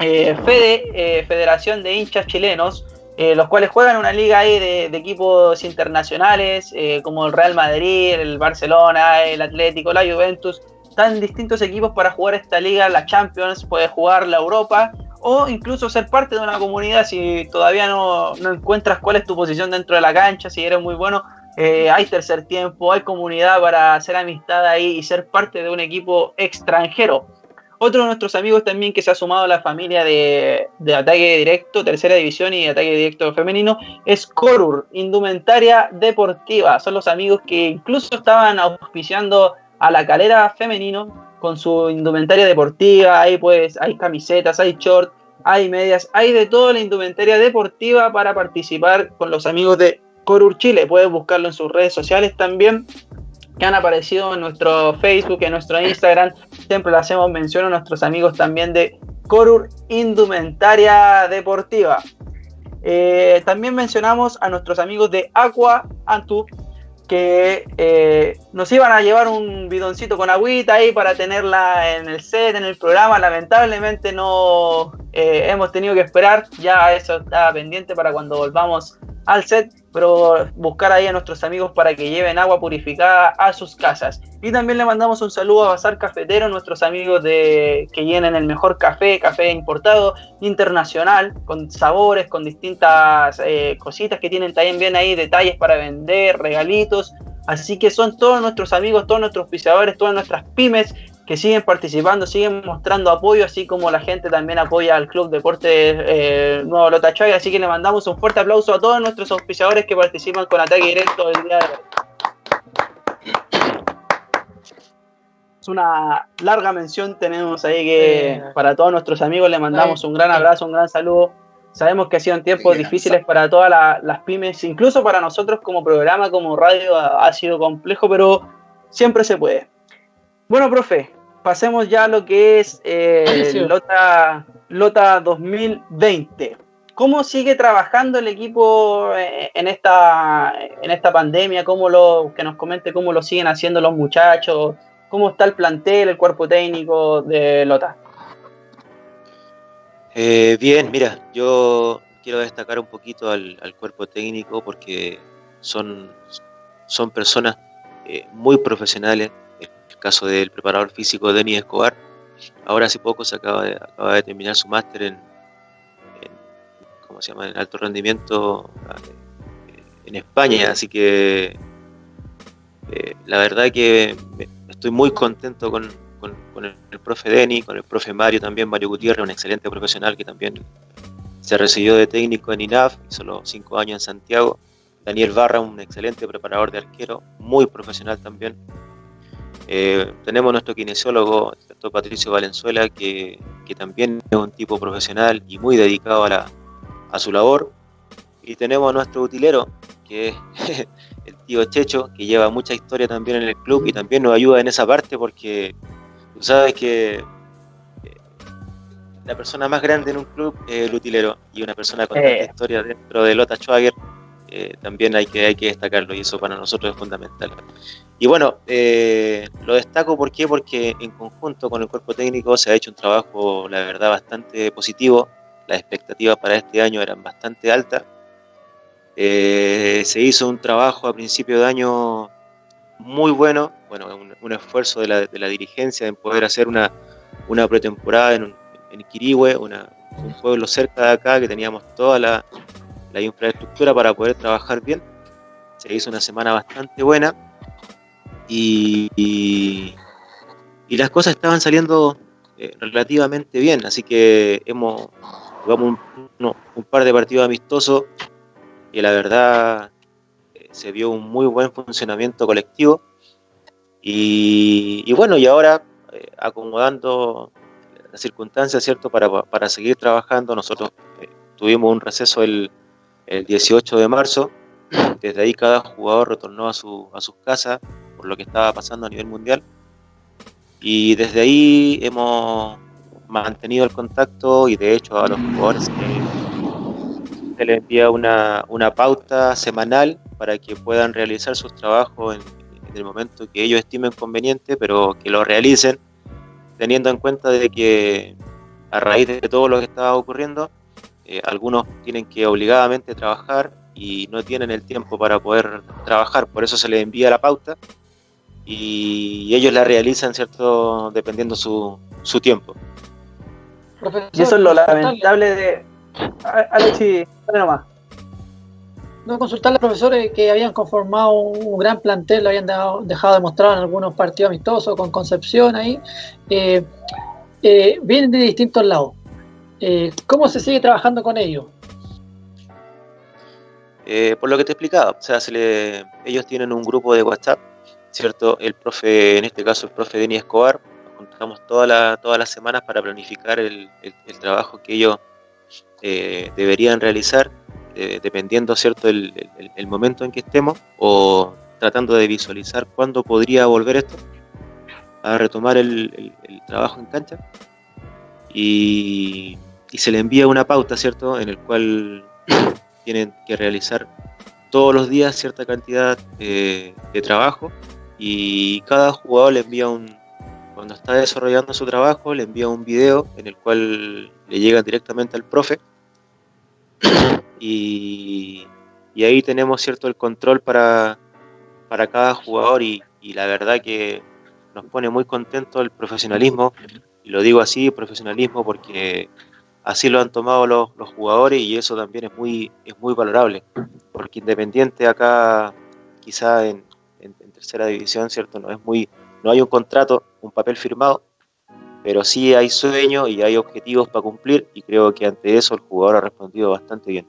eh, Fede, eh, Federación de Hinchas Chilenos, eh, los cuales juegan una liga ahí de, equipos internacionales, como el Real Madrid, el Barcelona, el Atlético, la Juventus. Están distintos equipos para jugar esta liga, la Champions, puede jugar la Europa o incluso ser parte de una comunidad si todavía no, no encuentras cuál es tu posición dentro de la cancha, si eres muy bueno, hay tercer tiempo, hay comunidad para hacer amistad ahí y ser parte de un equipo extranjero. Otro de nuestros amigos también que se ha sumado a la familia de, ataque directo, tercera división y ataque directo femenino, es Corur, Indumentaria Deportiva. Son los amigos que incluso estaban auspiciando a la calera femenino con su indumentaria deportiva. Ahí pues hay camisetas, hay shorts, hay medias, hay de toda la indumentaria deportiva para participar con los amigos de Corur Chile. Puedes buscarlo en sus redes sociales también que han aparecido en nuestro Facebook, en nuestro Instagram. Siempre le hacemos mención a nuestros amigos también de Corur Indumentaria Deportiva. Eh, también mencionamos a nuestros amigos de Aqua Antu, que eh, nos iban a llevar un bidoncito con agüita ahí para tenerla en el set, en el programa. Lamentablemente no eh, hemos tenido que esperar, ya eso está pendiente para cuando volvamos al set, pero buscar ahí a nuestros amigos para que lleven agua purificada a sus casas. Y también le mandamos un saludo a Bazar Cafetero, nuestros amigos de que llenen el mejor café, café importado, internacional, con sabores, con distintas eh, cositas que tienen también bien ahí, detalles para vender, regalitos. Así que son todos nuestros amigos, todos nuestros pisadores, todas nuestras pymes que siguen participando, siguen mostrando apoyo, así como la gente también apoya al Club Deporte eh, Nuevo Lota Así que le mandamos un fuerte aplauso a todos nuestros auspiciadores que participan con ataque directo el día de hoy. Es una larga mención tenemos ahí que para todos nuestros amigos le mandamos un gran abrazo, un gran saludo. Sabemos que ha sido tiempos difíciles para todas las pymes, incluso para nosotros como programa, como radio, ha sido complejo, pero siempre se puede. Bueno, profe, pasemos ya a lo que es eh, Lota, Lota 2020. ¿Cómo sigue trabajando el equipo eh, en esta, en esta pandemia? ¿Cómo lo, que nos comente cómo lo siguen haciendo los muchachos? ¿Cómo está el plantel, el cuerpo técnico de Lota? Eh, bien, mira, yo quiero destacar un poquito al, cuerpo técnico porque son, son personas muy profesionales, caso del preparador físico Denis Escobar. Ahora hace poco se acaba de, terminar su máster en, ¿cómo se llama? en alto rendimiento eh, en España, así que eh, la verdad que estoy muy contento con, el, profe Denis, con el profe Mario también, Mario Gutiérrez, un excelente profesional que también se recibió de técnico en INAF, hizo cinco años en Santiago. Daniel Barra, un excelente preparador de arquero, muy profesional también. Eh, tenemos nuestro kinesiólogo, el doctor Patricio Valenzuela, que, también es un tipo profesional y muy dedicado a, a su labor. Y tenemos a nuestro utilero, que es el tío Checho, que lleva mucha historia también en el club y también nos ayuda en esa parte porque tú sabes que eh, la persona más grande en un club es el utilero y una persona con tanta eh. historia dentro de Lota Schwager eh, también hay que, hay que destacarlo y eso para nosotros es fundamental. Y bueno, eh, lo destaco ¿por qué? porque en conjunto con el cuerpo técnico se ha hecho un trabajo, la verdad, bastante positivo. Las expectativas para este año eran bastante altas. Eh, se hizo un trabajo a principio de año muy bueno, bueno, un, esfuerzo de la, de la, dirigencia en poder hacer una, una pretemporada en, en Quirihue, una, un pueblo cerca de acá que teníamos toda la, la infraestructura para poder trabajar bien. Se hizo una semana bastante buena y, y, las cosas estaban saliendo eh, relativamente bien, así que hemos jugamos un, par de partidos amistosos y la verdad eh, se vio un muy buen funcionamiento colectivo y, bueno, y ahora eh, acomodando las circunstancias, ¿cierto? Para, para seguir trabajando, nosotros tuvimos un receso el, el, 18 de marzo, desde ahí cada jugador retornó a, su, a sus casas por lo que estaba pasando a nivel mundial. Y desde ahí hemos mantenido el contacto y de hecho a los jugadores se les envía una, una pauta semanal para que puedan realizar sus trabajos en, en el momento que ellos estimen conveniente, pero que lo realicen teniendo en cuenta de que a raíz de todo lo que estaba ocurriendo, eh, algunos tienen que obligadamente trabajar y no tienen el tiempo para poder trabajar, por eso se les envía la pauta y ellos la realizan, ¿cierto? Dependiendo su, su tiempo. y eso es lo lamentable de... Alexi, dale nomás no consultarle a profesores que habían conformado un gran plantel, lo habían dejado, dejado demostrado en algunos partidos amistosos con Concepción ahí, eh, eh, vienen de distintos lados. Eh, ¿Cómo se sigue trabajando con ellos? por lo que te explicaba, o sea, ellos tienen un grupo de WhatsApp, ¿cierto? El profe, en este caso el profe Denis Escobar, nos juntamos todas la, todas las semanas para planificar el, el trabajo que ellos deberían realizar eh, dependiendo cierto el, momento en que estemos o tratando de visualizar cuándo podría volver esto a retomar el, trabajo en cancha y, se le envía una pauta cierto en el cual tienen que realizar todos los días cierta cantidad de trabajo y cada jugador le envía un cuando está desarrollando su trabajo le envía un video en el cual le llega directamente al profe y, ahí tenemos cierto el control para, para cada jugador y, la verdad que nos pone muy contento el profesionalismo, y lo digo así, profesionalismo porque así lo han tomado los, jugadores y eso también es muy, es muy valorable, porque Independiente acá quizá en, en, tercera división, ¿cierto? No, es muy, no hay un contrato, un papel firmado, pero sí hay sueños y hay objetivos para cumplir y creo que ante eso el jugador ha respondido bastante bien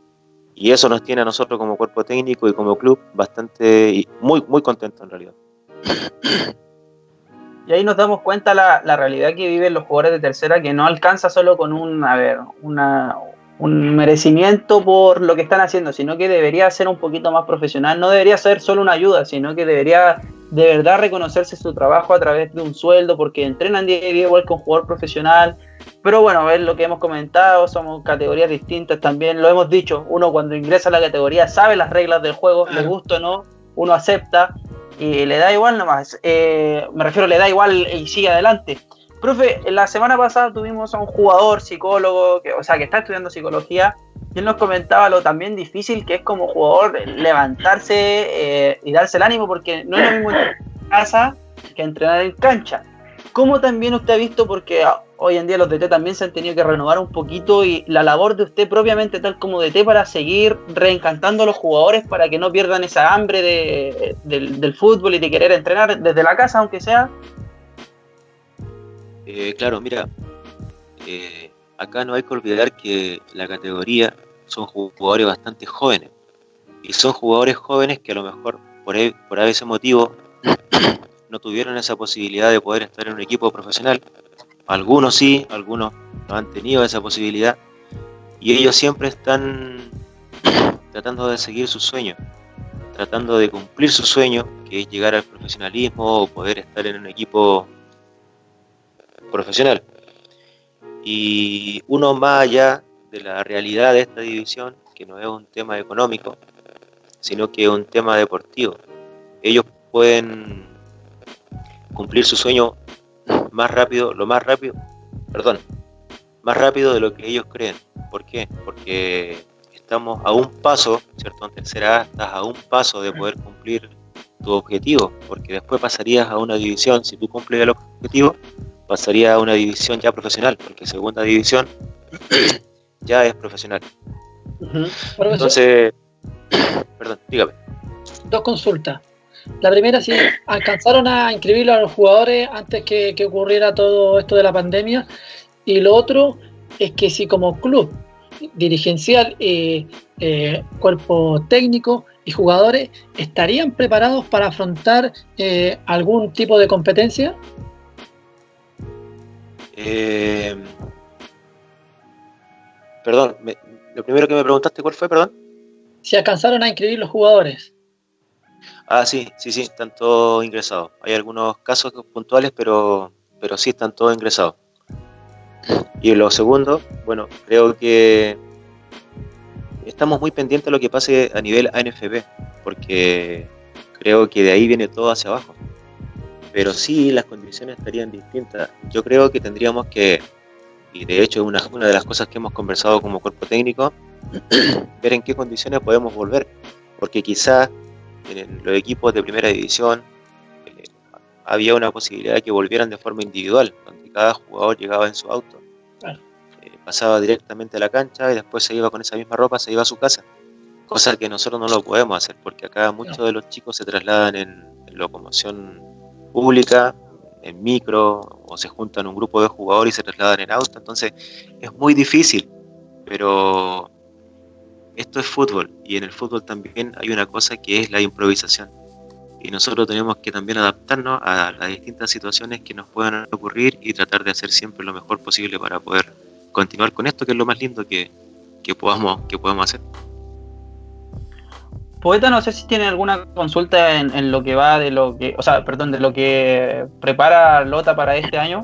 y eso nos tiene a nosotros como cuerpo técnico y como club bastante muy muy contentos en realidad. Y ahí nos damos cuenta la, la realidad que viven los jugadores de tercera, que no alcanza solo con un, a ver, una, un merecimiento por lo que están haciendo, sino que debería ser un poquito más profesional, no debería ser solo una ayuda, sino que debería de verdad reconocerse su trabajo a través de un sueldo, porque entrenan día a día igual que un jugador profesional, pero bueno, a ver lo que hemos comentado, somos categorías distintas también, lo hemos dicho, uno cuando ingresa a la categoría sabe las reglas del juego, le gusta o no, uno acepta y le da igual nomás, eh, me refiero, le da igual y sigue adelante. Profe, la semana pasada tuvimos a un jugador psicólogo, que, o sea, que está estudiando psicología, y él nos comentaba lo también difícil que es como jugador levantarse eh, y darse el ánimo, porque no es lo mismo en casa que entrenar en cancha. ¿Cómo también usted ha visto, porque hoy en día los DT también se han tenido que renovar un poquito y la labor de usted propiamente tal como DT para seguir reencantando a los jugadores para que no pierdan esa hambre de, del, fútbol y de querer entrenar desde la casa aunque sea? Eh, claro, mira, eh, acá no hay que olvidar que la categoría son jugadores bastante jóvenes y son jugadores jóvenes que a lo mejor por, e, por ese motivo no tuvieron esa posibilidad de poder estar en un equipo profesional algunos sí, algunos no han tenido esa posibilidad y ellos siempre están tratando de seguir su sueño, tratando de cumplir su sueño, que es llegar al profesionalismo o poder estar en un equipo profesional. Y uno más allá de la realidad de esta división, que no es un tema económico, sino que es un tema deportivo. Ellos pueden cumplir su sueño más rápido, lo más rápido, perdón, más rápido de lo que ellos creen. ¿Por qué? Porque estamos a un paso, ¿cierto? En tercera A estás a un paso de poder cumplir tu objetivo, porque después pasarías a una división, si tú cumples el objetivo, pasaría a una división ya profesional, porque segunda división ya es profesional. Entonces, perdón, dígame. Dos consultas. La primera, si alcanzaron a inscribir a los jugadores antes que, que ocurriera todo esto de la pandemia. Y lo otro es que si como club dirigencial, y eh, cuerpo técnico y jugadores estarían preparados para afrontar eh, algún tipo de competencia? Eh, perdón, lo primero que me preguntaste, ¿cuál fue, perdón? Si alcanzaron a inscribir los jugadores. Ah, sí, sí, sí, están todos ingresados. Hay algunos casos puntuales, pero, pero sí están todos ingresados. Y lo segundo, bueno, creo que estamos muy pendientes de lo que pase a nivel ANFB, porque creo que de ahí viene todo hacia abajo. Pero sí, las condiciones estarían distintas. Yo creo que tendríamos que, y de hecho es una, una de las cosas que hemos conversado como cuerpo técnico, ver en qué condiciones podemos volver. Porque quizás en los equipos de primera división eh, había una posibilidad de que volvieran de forma individual, donde cada jugador llegaba en su auto pasaba directamente a la cancha y después se iba con esa misma ropa, se iba a su casa. Cosa que nosotros no lo podemos hacer, porque acá muchos de los chicos se trasladan en, locomoción pública, en micro, o se juntan un grupo de jugadores y se trasladan en auto. Entonces es muy difícil, pero esto es fútbol y en el fútbol también hay una cosa que es la improvisación. Y nosotros tenemos que también adaptarnos a las distintas situaciones que nos puedan ocurrir y tratar de hacer siempre lo mejor posible para poder continuar con esto, que es lo más lindo que, podamos, que podamos hacer. Poeta, no sé si tiene alguna consulta en, lo que va de lo que, o sea, perdón, de lo que prepara Lota para este año.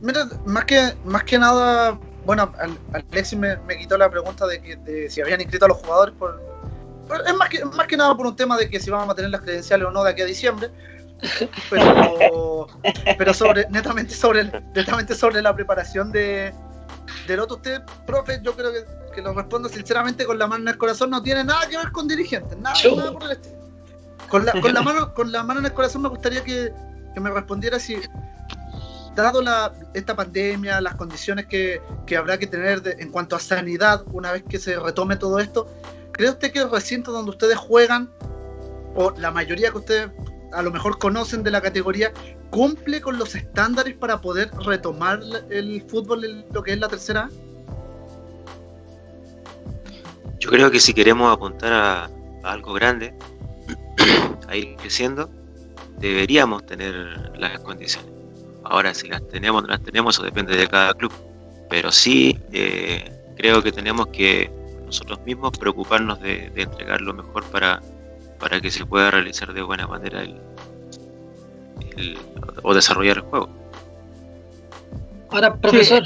Mira, más que, más que nada, bueno, Alexis me, me quitó la pregunta de, que, si habían inscrito a los jugadores por, es más que, más que nada por un tema de que si vamos a tener las credenciales o no de aquí a diciembre pero, pero sobre, netamente, sobre, netamente sobre la preparación de, del otro. Usted, profe, yo creo que, que, lo respondo sinceramente con la mano en el corazón, no tiene nada que ver con dirigentes, nada, nada por el estilo. Con la, con, la mano, con la mano en el corazón me gustaría que, que me respondiera si, dado esta pandemia, las condiciones que, habrá que tener en cuanto a sanidad una vez que se retome todo esto, ¿cree usted que el recinto donde ustedes juegan, o la mayoría que ustedes a lo mejor conocen de la categoría, cumple con los estándares para poder retomar el fútbol en lo que es la tercera? Yo creo que si queremos apuntar a, algo grande, a ir creciendo, deberíamos tener las condiciones. Ahora, si las tenemos o no las tenemos, eso depende de cada club. Pero sí, eh, creo que tenemos que nosotros mismos preocuparnos de entregar lo mejor para, para que se pueda realizar de buena manera el, o desarrollar el juego. Ahora, profesor,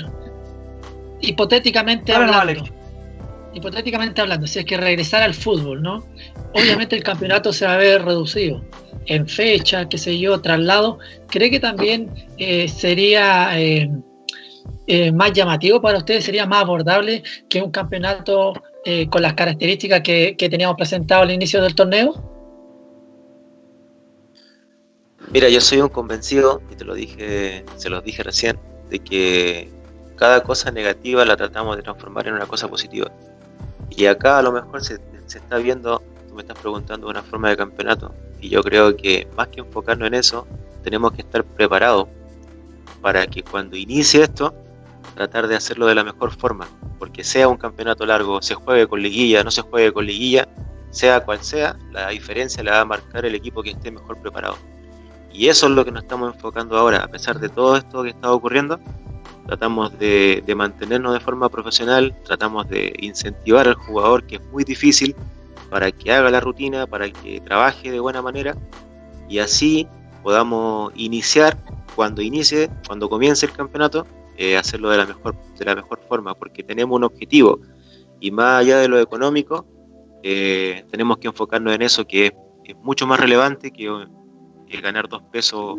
hipotéticamente hablando, hipotéticamente hablando, si es que regresar al fútbol, ¿no? Obviamente el campeonato se va a ver reducido en fecha, qué sé yo, traslado. ¿Cree que también eh, sería eh, eh, más llamativo para ustedes, sería más abordable que un campeonato eh, con las características que, teníamos presentado al inicio del torneo? Mira, yo soy un convencido, y te lo dije, se los dije recién, de que cada cosa negativa la tratamos de transformar en una cosa positiva. Y acá a lo mejor se, se está viendo, tú me estás preguntando una forma de campeonato, y yo creo que más que enfocarnos en eso, tenemos que estar preparados para que cuando inicie esto tratar de hacerlo de la mejor forma, porque sea un campeonato largo, se juegue con liguilla, no se juegue con liguilla, sea cual sea, la diferencia la va a marcar el equipo que esté mejor preparado. Y eso es lo que nos estamos enfocando ahora, a pesar de todo esto que está ocurriendo, tratamos de, mantenernos de forma profesional, tratamos de incentivar al jugador, que es muy difícil, para que haga la rutina, para que trabaje de buena manera, y así podamos iniciar, cuando inicie, cuando comience el campeonato, eh, hacerlo de la, mejor, de la mejor forma, porque tenemos un objetivo y más allá de lo económico, eh, tenemos que enfocarnos en eso que es, mucho más relevante que, ganar dos pesos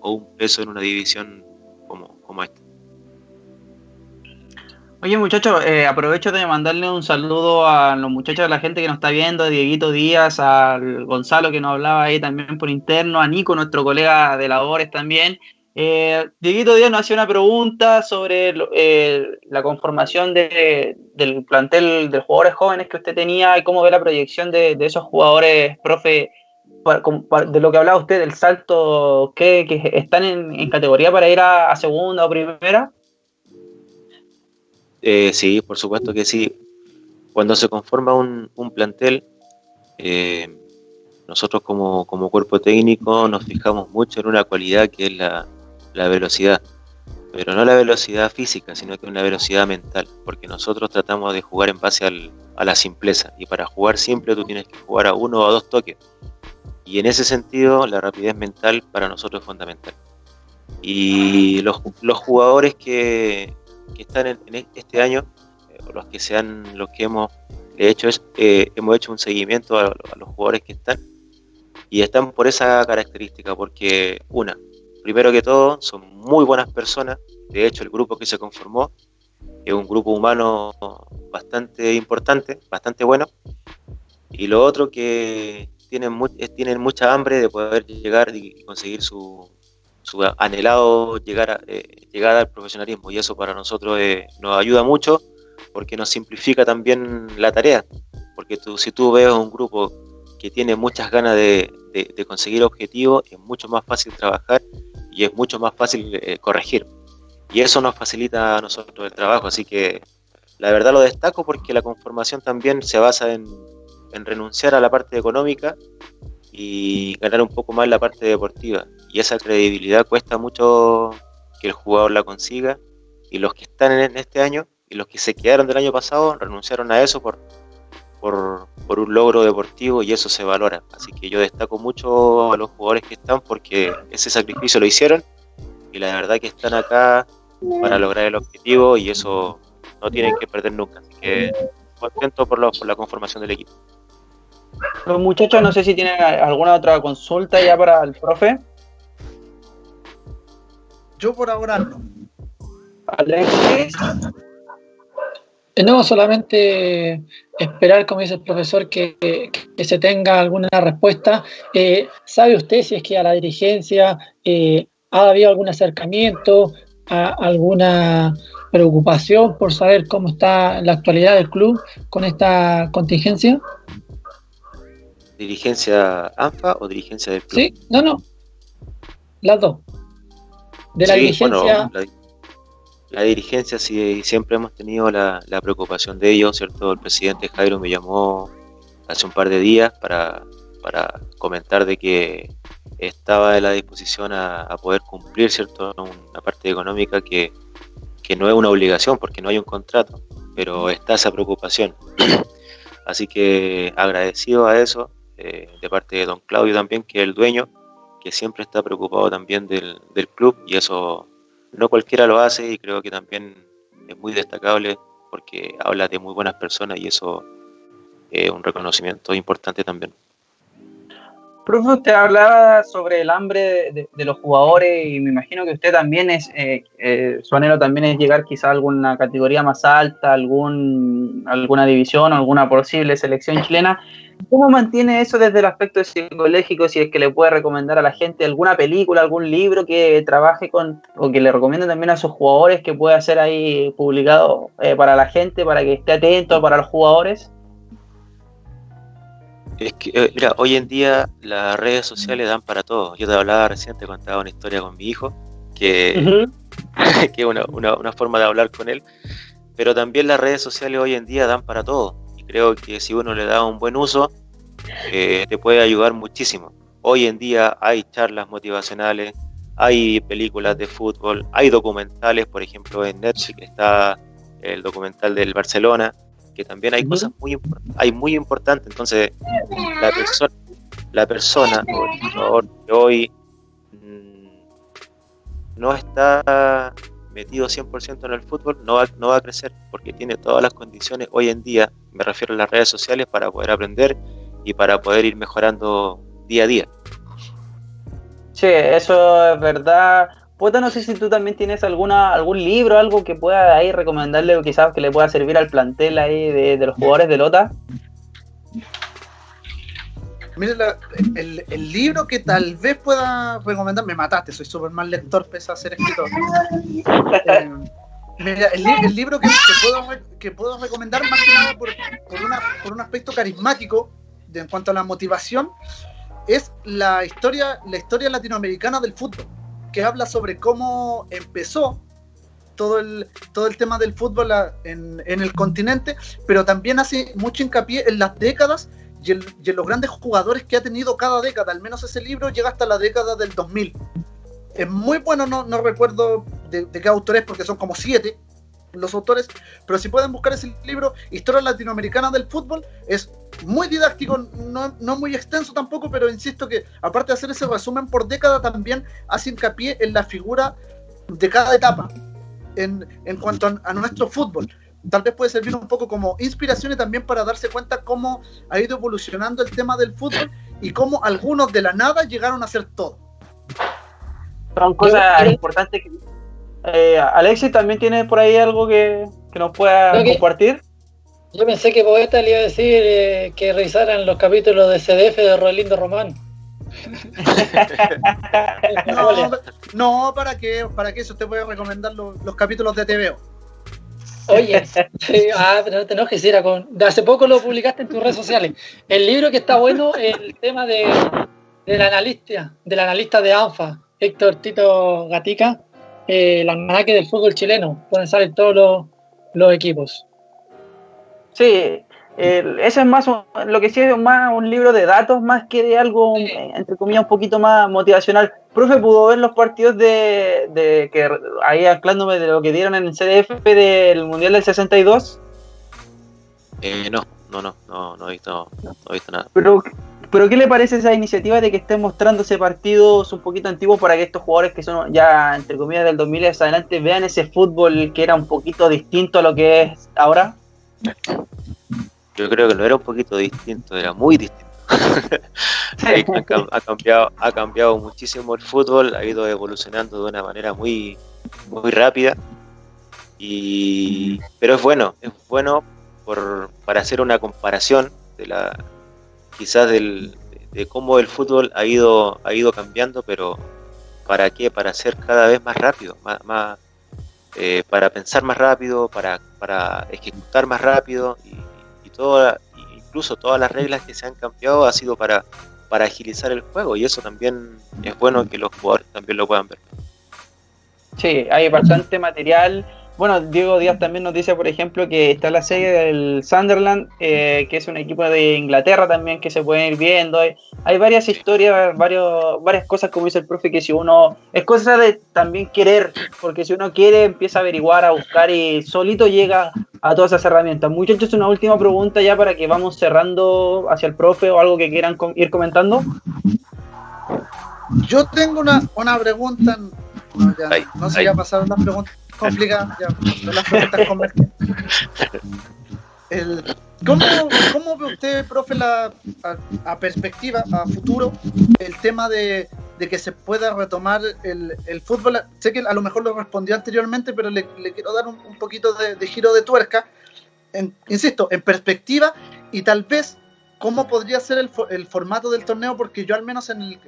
o un peso en una división como, como esta. Oye muchachos, eh, aprovecho de mandarle un saludo a los muchachos, a la gente que nos está viendo, a Dieguito Díaz, a Gonzalo que nos hablaba ahí también por interno, a Nico, nuestro colega de labores también, Eh, Dieguito Díaz nos hacía una pregunta sobre eh, la conformación de, del plantel de jugadores jóvenes que usted tenía y cómo ve la proyección de, esos jugadores, profe, de lo que hablaba usted, del salto que, están en, categoría para ir a, segunda o primera. Eh, sí, por supuesto que sí. Cuando se conforma un, plantel, nosotros como, cuerpo técnico nos fijamos mucho en una cualidad que es la, la velocidad, pero no la velocidad física, sino que una velocidad mental, porque nosotros tratamos de jugar en base a la simpleza, y para jugar simple tú tienes que jugar a uno o a dos toques, y en ese sentido la rapidez mental para nosotros es fundamental. Y los, jugadores que, están en, este año, eh, los que sean los que hemos hecho es, eh, hemos hecho un seguimiento a, a los jugadores que están y están por esa característica, porque una, primero que todo, son muy buenas personas. De hecho, el grupo que se conformó es un grupo humano bastante importante, bastante bueno. Y lo otro que tienen, tienen mucha hambre de poder llegar y conseguir su, anhelado llegar eh, llegar al profesionalismo. Y eso para nosotros eh, nos ayuda mucho porque nos simplifica también la tarea. Porque tú, si tú ves un grupo que tiene muchas ganas de, de conseguir objetivos, es mucho más fácil trabajar y es mucho más fácil eh, corregir. Y eso nos facilita a nosotros el trabajo, así que la verdad lo destaco porque la conformación también se basa en, renunciar a la parte económica y ganar un poco más la parte deportiva. Y esa credibilidad cuesta mucho que el jugador la consiga y los que están en este año y los que se quedaron del año pasado renunciaron a eso por, por, por, un logro deportivo y eso se valora. Así que yo destaco mucho a los jugadores que están porque ese sacrificio lo hicieron y la verdad que están acá para lograr el objetivo y eso no tienen que perder nunca. Así que contento por, por la conformación del equipo. Los muchachos, no sé si tienen alguna otra consulta ya para el profe. Yo por ahora no. Alexis. Eh, no, solamente esperar, como dice el profesor, que, se tenga alguna respuesta. Eh, ¿Sabe usted si es que a la dirigencia eh, ha habido algún acercamiento, alguna preocupación por saber cómo está la actualidad del club con esta contingencia? ¿Dirigencia ANFA o dirigencia del club? Sí, no, no. Las dos. De la dirigencia. La dirigencia sí, siempre hemos tenido la, preocupación de ellos, ¿cierto? El presidente Jairo me llamó hace un par de días para, comentar de que estaba a la disposición a, poder cumplir, ¿cierto? Una parte económica que, no es una obligación porque no hay un contrato, pero está esa preocupación. Así que agradecido a eso, eh, de parte de don Claudio también, que es el dueño, que siempre está preocupado también del, del club y eso no cualquiera lo hace y creo que también es muy destacable porque habla de muy buenas personas y eso es un reconocimiento importante también. Profe, usted hablaba sobre el hambre de, los jugadores y me imagino que usted también es, eh, eh, su anhelo también es llegar quizá a alguna categoría más alta, algún, alguna división, alguna posible selección chilena. ¿Cómo mantiene eso desde el aspecto psicológico? Si es que le puede recomendar a la gente alguna película, algún libro que trabaje con, o que le recomiende también a sus jugadores que pueda ser ahí publicado eh, para la gente, para que esté atento para los jugadores. Es que, eh, mira, hoy en día las redes sociales dan para todo. Yo te hablaba recién, te contaba una historia con mi hijo, que, que es una, una, forma de hablar con él, pero también las redes sociales hoy en día dan para todo. Y creo que si uno le da un buen uso, eh, te puede ayudar muchísimo. Hoy en día hay charlas motivacionales, hay películas de fútbol, hay documentales, por ejemplo en Netflix está el documental del Barcelona, que también hay cosas muy, hay muy importantes. Entonces, la persona, la persona que hoy mm, no está metido 100% en el fútbol, no va, no va a crecer, porque tiene todas las condiciones hoy en día, me refiero a las redes sociales, para poder aprender y para poder ir mejorando día a día. Sí, eso es verdad. Puta, no sé si tú también tienes alguna algún libro, algo que pueda ahí recomendarle o quizás que le pueda servir al plantel ahí de, los jugadores de Lota. Mire, el, el, libro que tal vez pueda recomendar, me mataste, soy súper mal lector, pese a ser escritor. Eh, mira, el, libro que, puedo, que, puedo, recomendar más que nada por, por, una, por un aspecto carismático de, en cuanto a la motivación es la historia, la historia latinoamericana del fútbol, que habla sobre cómo empezó todo el, todo el tema del fútbol en, en el continente, pero también hace mucho hincapié en las décadas y en, los grandes jugadores que ha tenido cada década. Al menos ese libro llega hasta la década del 2000. Es muy bueno, no, no recuerdo de, de qué autor es, porque son como siete, los autores, pero si pueden buscar ese libro, Historia Latinoamericana del Fútbol, es muy didáctico, no, muy extenso tampoco, pero insisto que aparte de hacer ese resumen por década, también hace hincapié en la figura de cada etapa en, cuanto a, nuestro fútbol. Tal vez puede servir un poco como inspiración y también para darse cuenta cómo ha ido evolucionando el tema del fútbol y cómo algunos de la nada llegaron a ser todo. Son cosas importantes que eh, Alexis también tiene por ahí algo que, nos pueda compartir. Yo pensé que Poeta le iba a decir eh, que revisaran los capítulos de CDF de Rolindo Román. no, ¿para qué? ¿Para qué? Eso te voy a recomendar los, capítulos de TVO. Oye, ah, pero no te enojes, era con. De hace poco lo publicaste en tus redes sociales. El libro que está bueno, el tema de, del analista, del analista de ANFA, Héctor Tito Gatica, eh, el almanaque del fútbol chileno, donde salen todos los, equipos. Sí, ese es más lo que sí es más un libro de datos más que de algo entre comillas un poquito más motivacional. Profe, ¿pudo ver los partidos de, de que ahí anclándome de lo que dieron en el CDF del Mundial del 62? Eh, no, no, no, no, no he visto, no he visto nada. Pero pero ¿qué le parece esa iniciativa de que estén mostrándose partidos un poquito antiguos para que estos jugadores que son ya, entre comillas, del 2000 hacia adelante vean ese fútbol que era un poquito distinto a lo que es ahora? Yo creo que no era un poquito distinto, era muy distinto. ha, cambiado, ha cambiado muchísimo el fútbol, ha ido evolucionando de una manera muy, muy rápida. Y, pero es bueno, es bueno por, para hacer una comparación de la, quizás del, de cómo el fútbol ha ido, ha ido cambiando, pero ¿para qué? Para ser cada vez más rápido, más, eh, para pensar más rápido, para, para ejecutar más rápido y, incluso todas las reglas que se han cambiado ha sido para, para agilizar el juego y eso también es bueno que los jugadores también lo puedan ver. Sí, hay bastante material bueno, Diego Díaz también nos dice, por ejemplo, que está la serie del Sunderland, eh, que es un equipo de Inglaterra también que se pueden ir viendo. Hay, varias historias, varios, varias cosas, como dice el profe, que si uno. Es cosa de también querer, porque si uno quiere, empieza a averiguar, a buscar y solito llega a todas esas herramientas. Muchachos, una última pregunta ya para que vamos cerrando hacia el profe o algo que quieran ir comentando. Yo tengo una, una pregunta. No, ya, no sé, ya pasaron las preguntas complicada, ya, las preguntas ¿cómo, ¿cómo, ve usted, profe, la, a, perspectiva, a futuro, el tema de, de que se pueda retomar el, el, fútbol? Sé que a lo mejor lo respondió anteriormente, pero le, le quiero dar un, un poquito de, giro de tuerca. insisto, en perspectiva y tal vez cómo podría ser el, el formato del torneo, porque yo al menos en, en,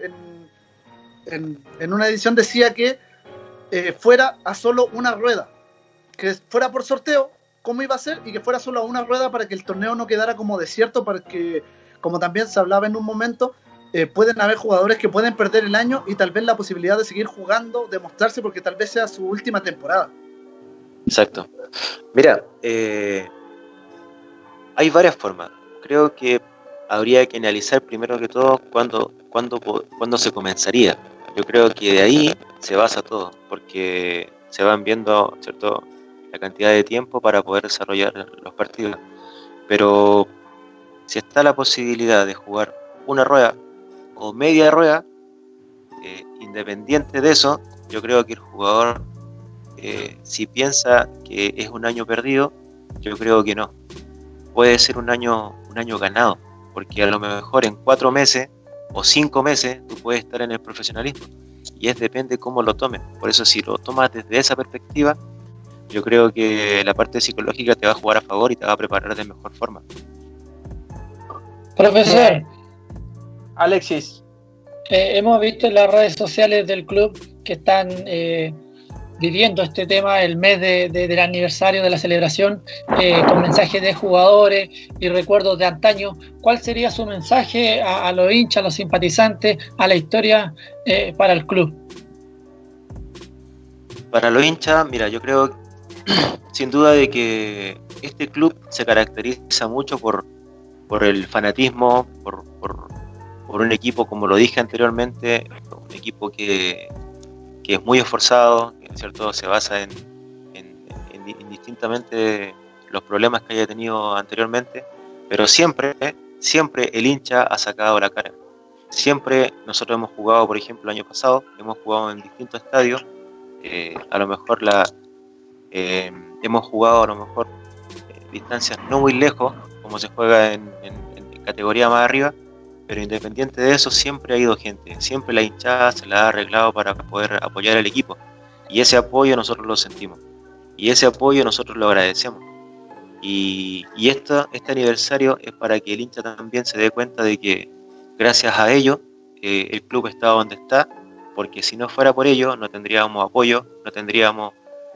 en, en una edición decía que eh, fuera a solo una rueda, que fuera por sorteo, cómo iba a ser, y que fuera solo a una rueda para que el torneo no quedara como desierto, para que, como también se hablaba en un momento, eh, pueden haber jugadores que pueden perder el año y tal vez la posibilidad de seguir jugando, demostrarse, porque tal vez sea su última temporada. Exacto. Mira, eh, hay varias formas. Creo que habría que analizar primero que todo cuándo, cuándo, cuándo se comenzaría yo creo que de ahí se basa todo, porque se van viendo ¿cierto? la cantidad de tiempo para poder desarrollar los partidos. Pero si está la posibilidad de jugar una rueda o media rueda, eh, independiente de eso, yo creo que el jugador, eh, si piensa que es un año perdido, yo creo que no. Puede ser un año, un año ganado, porque a lo mejor en cuatro meses o cinco meses tú puedes estar en el profesionalismo. Y es depende cómo lo tomes. Por eso si lo tomas desde esa perspectiva, yo creo que la parte psicológica te va a jugar a favor y te va a preparar de mejor forma. Profesor, Alexis. Eh, hemos visto en las redes sociales del club que están eh, viviendo este tema, el mes del aniversario de la celebración, eh, con mensajes de jugadores y recuerdos de antaño. ¿Cuál sería su mensaje a, los hinchas, a los simpatizantes, a la historia para el club? Para los hinchas, mira, yo creo sin duda de que este club se caracteriza mucho por, por el fanatismo, por, por, un equipo, como lo dije anteriormente, un equipo que, que es muy esforzado, ¿cierto? se basa en, en, indistintamente los problemas que haya tenido anteriormente, pero siempre, siempre el hincha ha sacado la cara. Siempre nosotros hemos jugado, por ejemplo, el año pasado, hemos jugado en distintos estadios, eh, a lo mejor la, eh, hemos jugado a lo mejor eh, distancias no muy lejos, como se juega en, categoría más arriba, pero independiente de eso siempre ha ido gente, siempre la hinchada se la ha arreglado para poder apoyar al equipo y ese apoyo nosotros lo sentimos y ese apoyo nosotros lo agradecemos. Y, y este aniversario es para que el hincha también se dé cuenta de que gracias a ello eh, el club está donde está, porque si no fuera por ello no tendríamos apoyo, no tendríamos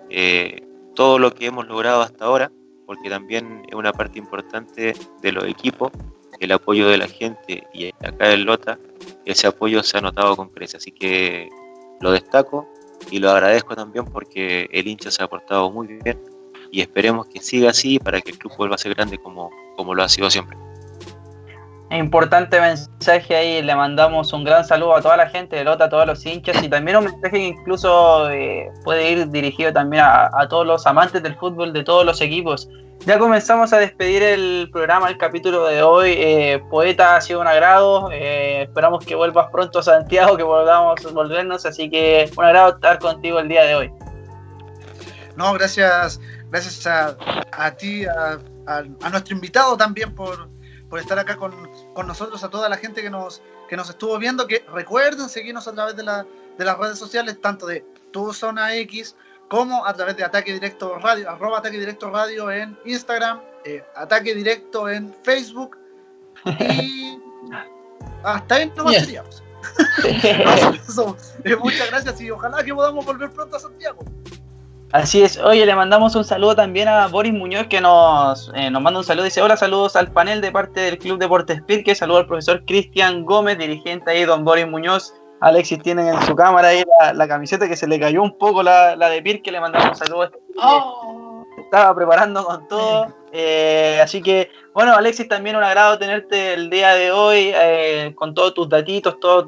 eh, todo lo que hemos logrado hasta ahora, porque también es una parte importante de los equipos, el apoyo de la gente y acá en Lota, ese apoyo se ha notado con creces, así que lo destaco y lo agradezco también porque el hincha se ha portado muy bien y esperemos que siga así para que el club vuelva a ser grande como, como lo ha sido siempre. Importante mensaje ahí, le mandamos un gran saludo a toda la gente de Lota, a todos los hinchas y también un mensaje que incluso eh, puede ir dirigido también a, todos los amantes del fútbol de todos los equipos. Ya comenzamos a despedir el programa, el capítulo de hoy. Eh, Poeta ha sido un agrado. Eh, esperamos que vuelvas pronto a Santiago, que volvamos a volvernos. Así que un agrado estar contigo el día de hoy. No, gracias, gracias a, ti, a, nuestro invitado también por, por estar acá con, con, nosotros, a toda la gente que nos, que nos estuvo viendo. Que recuerden seguirnos a través de, la, de las redes sociales, tanto de Tu Zona X como a través de Ataque Directo Radio, arroba Ataque Directo Radio en Instagram, eh, Ataque Directo en Facebook y hasta ahí no yes. seríamos. Eh, muchas gracias y ojalá que podamos volver pronto a Santiago. Así es, oye, le mandamos un saludo también a Boris Muñoz que nos, eh, nos manda un saludo. Dice: Hola, saludos al panel de parte del Club Deportes Pirque. Saludo al profesor Cristian Gómez, dirigente ahí, don Boris Muñoz. Alexis tiene en su cámara ahí la, camiseta que se le cayó un poco la, la de Pir, que le mandamos un saludo. Oh. Estaba preparando con todo. Eh, así que, bueno, Alexis, también un agrado tenerte el día de hoy eh, con todos tus datitos, todas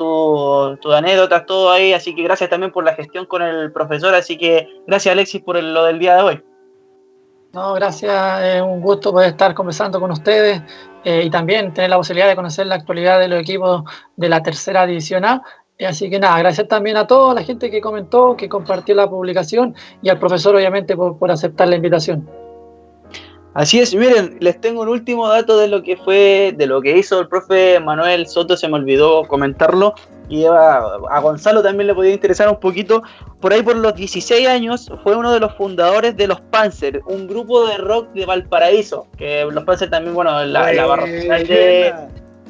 tus anécdotas, todo ahí. Así que gracias también por la gestión con el profesor. Así que gracias, Alexis, por lo del día de hoy. No, gracias, es un gusto poder estar conversando con ustedes eh, y también tener la posibilidad de conocer la actualidad de los equipos de la tercera división A. Así que nada, gracias también a toda la gente que comentó, que compartió la publicación y al profesor obviamente por, aceptar la invitación. Así es, miren, les tengo un último dato de lo que fue, de lo que hizo el profe Manuel Soto, se me olvidó comentarlo, y a, a, Gonzalo también le podía interesar un poquito. Por ahí por los 16 años fue uno de los fundadores de los Panzer, un grupo de rock de Valparaíso, que los Panzer también, bueno, la, la barra de,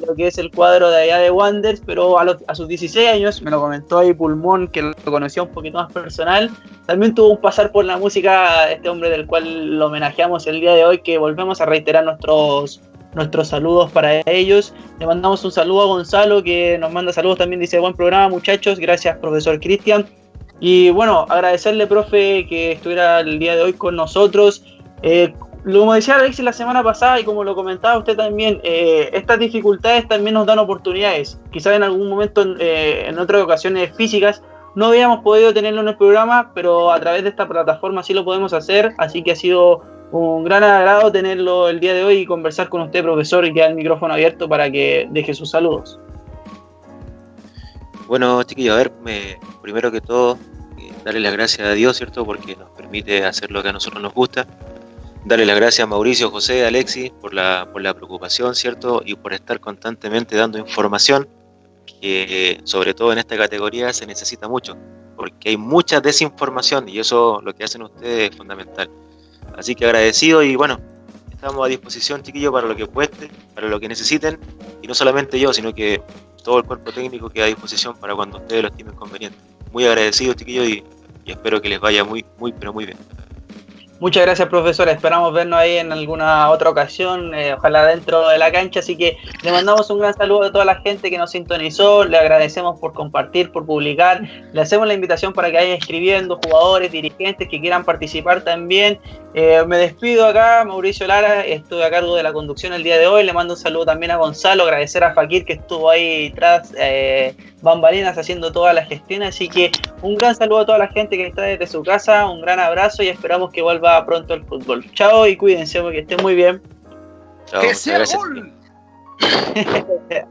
lo que es el cuadro de allá de Wonders, pero a, a, sus 16 años, me lo comentó ahí Pulmón, que lo conocía un poquito más personal, también tuvo un pasar por la música, este hombre del cual lo homenajeamos el día de hoy, que volvemos a reiterar nuestros, nuestros saludos para ellos. Le mandamos un saludo a Gonzalo, que nos manda saludos también, dice, buen programa muchachos, gracias profesor Cristian. Y bueno, agradecerle, profe, que estuviera el día de hoy con nosotros. Eh, como decía Alexis la semana pasada y como lo comentaba usted también, eh, estas dificultades también nos dan oportunidades. Quizás en algún momento, eh, en otras ocasiones físicas, no habíamos podido tenerlo en el programa, pero a través de esta plataforma sí lo podemos hacer. Así que ha sido un gran agrado tenerlo el día de hoy y conversar con usted, profesor, y quedar el micrófono abierto para que deje sus saludos. Bueno, chiquillos, a ver, primero que todo, eh, darle las gracias a Dios, ¿cierto? Porque nos permite hacer lo que a nosotros nos gusta Darle las gracias a Mauricio, José, Alexis por la, por la preocupación, ¿cierto? Y por estar constantemente dando información que sobre todo en esta categoría se necesita mucho, porque hay mucha desinformación y eso lo que hacen ustedes es fundamental. Así que agradecido y bueno, estamos a disposición, chiquillos, para lo que cueste, para lo que necesiten, y no solamente yo, sino que todo el cuerpo técnico queda a disposición para cuando ustedes lo estimen conveniente. Muy agradecidos, chiquillos, y, y espero que les vaya muy, muy, pero muy bien. Muchas gracias, profesor. Esperamos vernos ahí en alguna otra ocasión, eh, ojalá dentro de la cancha. Así que le mandamos un gran saludo a toda la gente que nos sintonizó. Le agradecemos por compartir, por publicar. Le hacemos la invitación para que vayan escribiendo jugadores, dirigentes que quieran participar también. Eh, me despido acá, Mauricio Lara. Estuve a cargo de la conducción el día de hoy. Le mando un saludo también a Gonzalo. Agradecer a Fakir que estuvo ahí tras eh, bambalinas haciendo toda la gestión. Así que un gran saludo a toda la gente que está desde su casa. Un gran abrazo y esperamos que vuelva vuelva pronto al fútbol. Chao y cuídense, porque estén muy bien.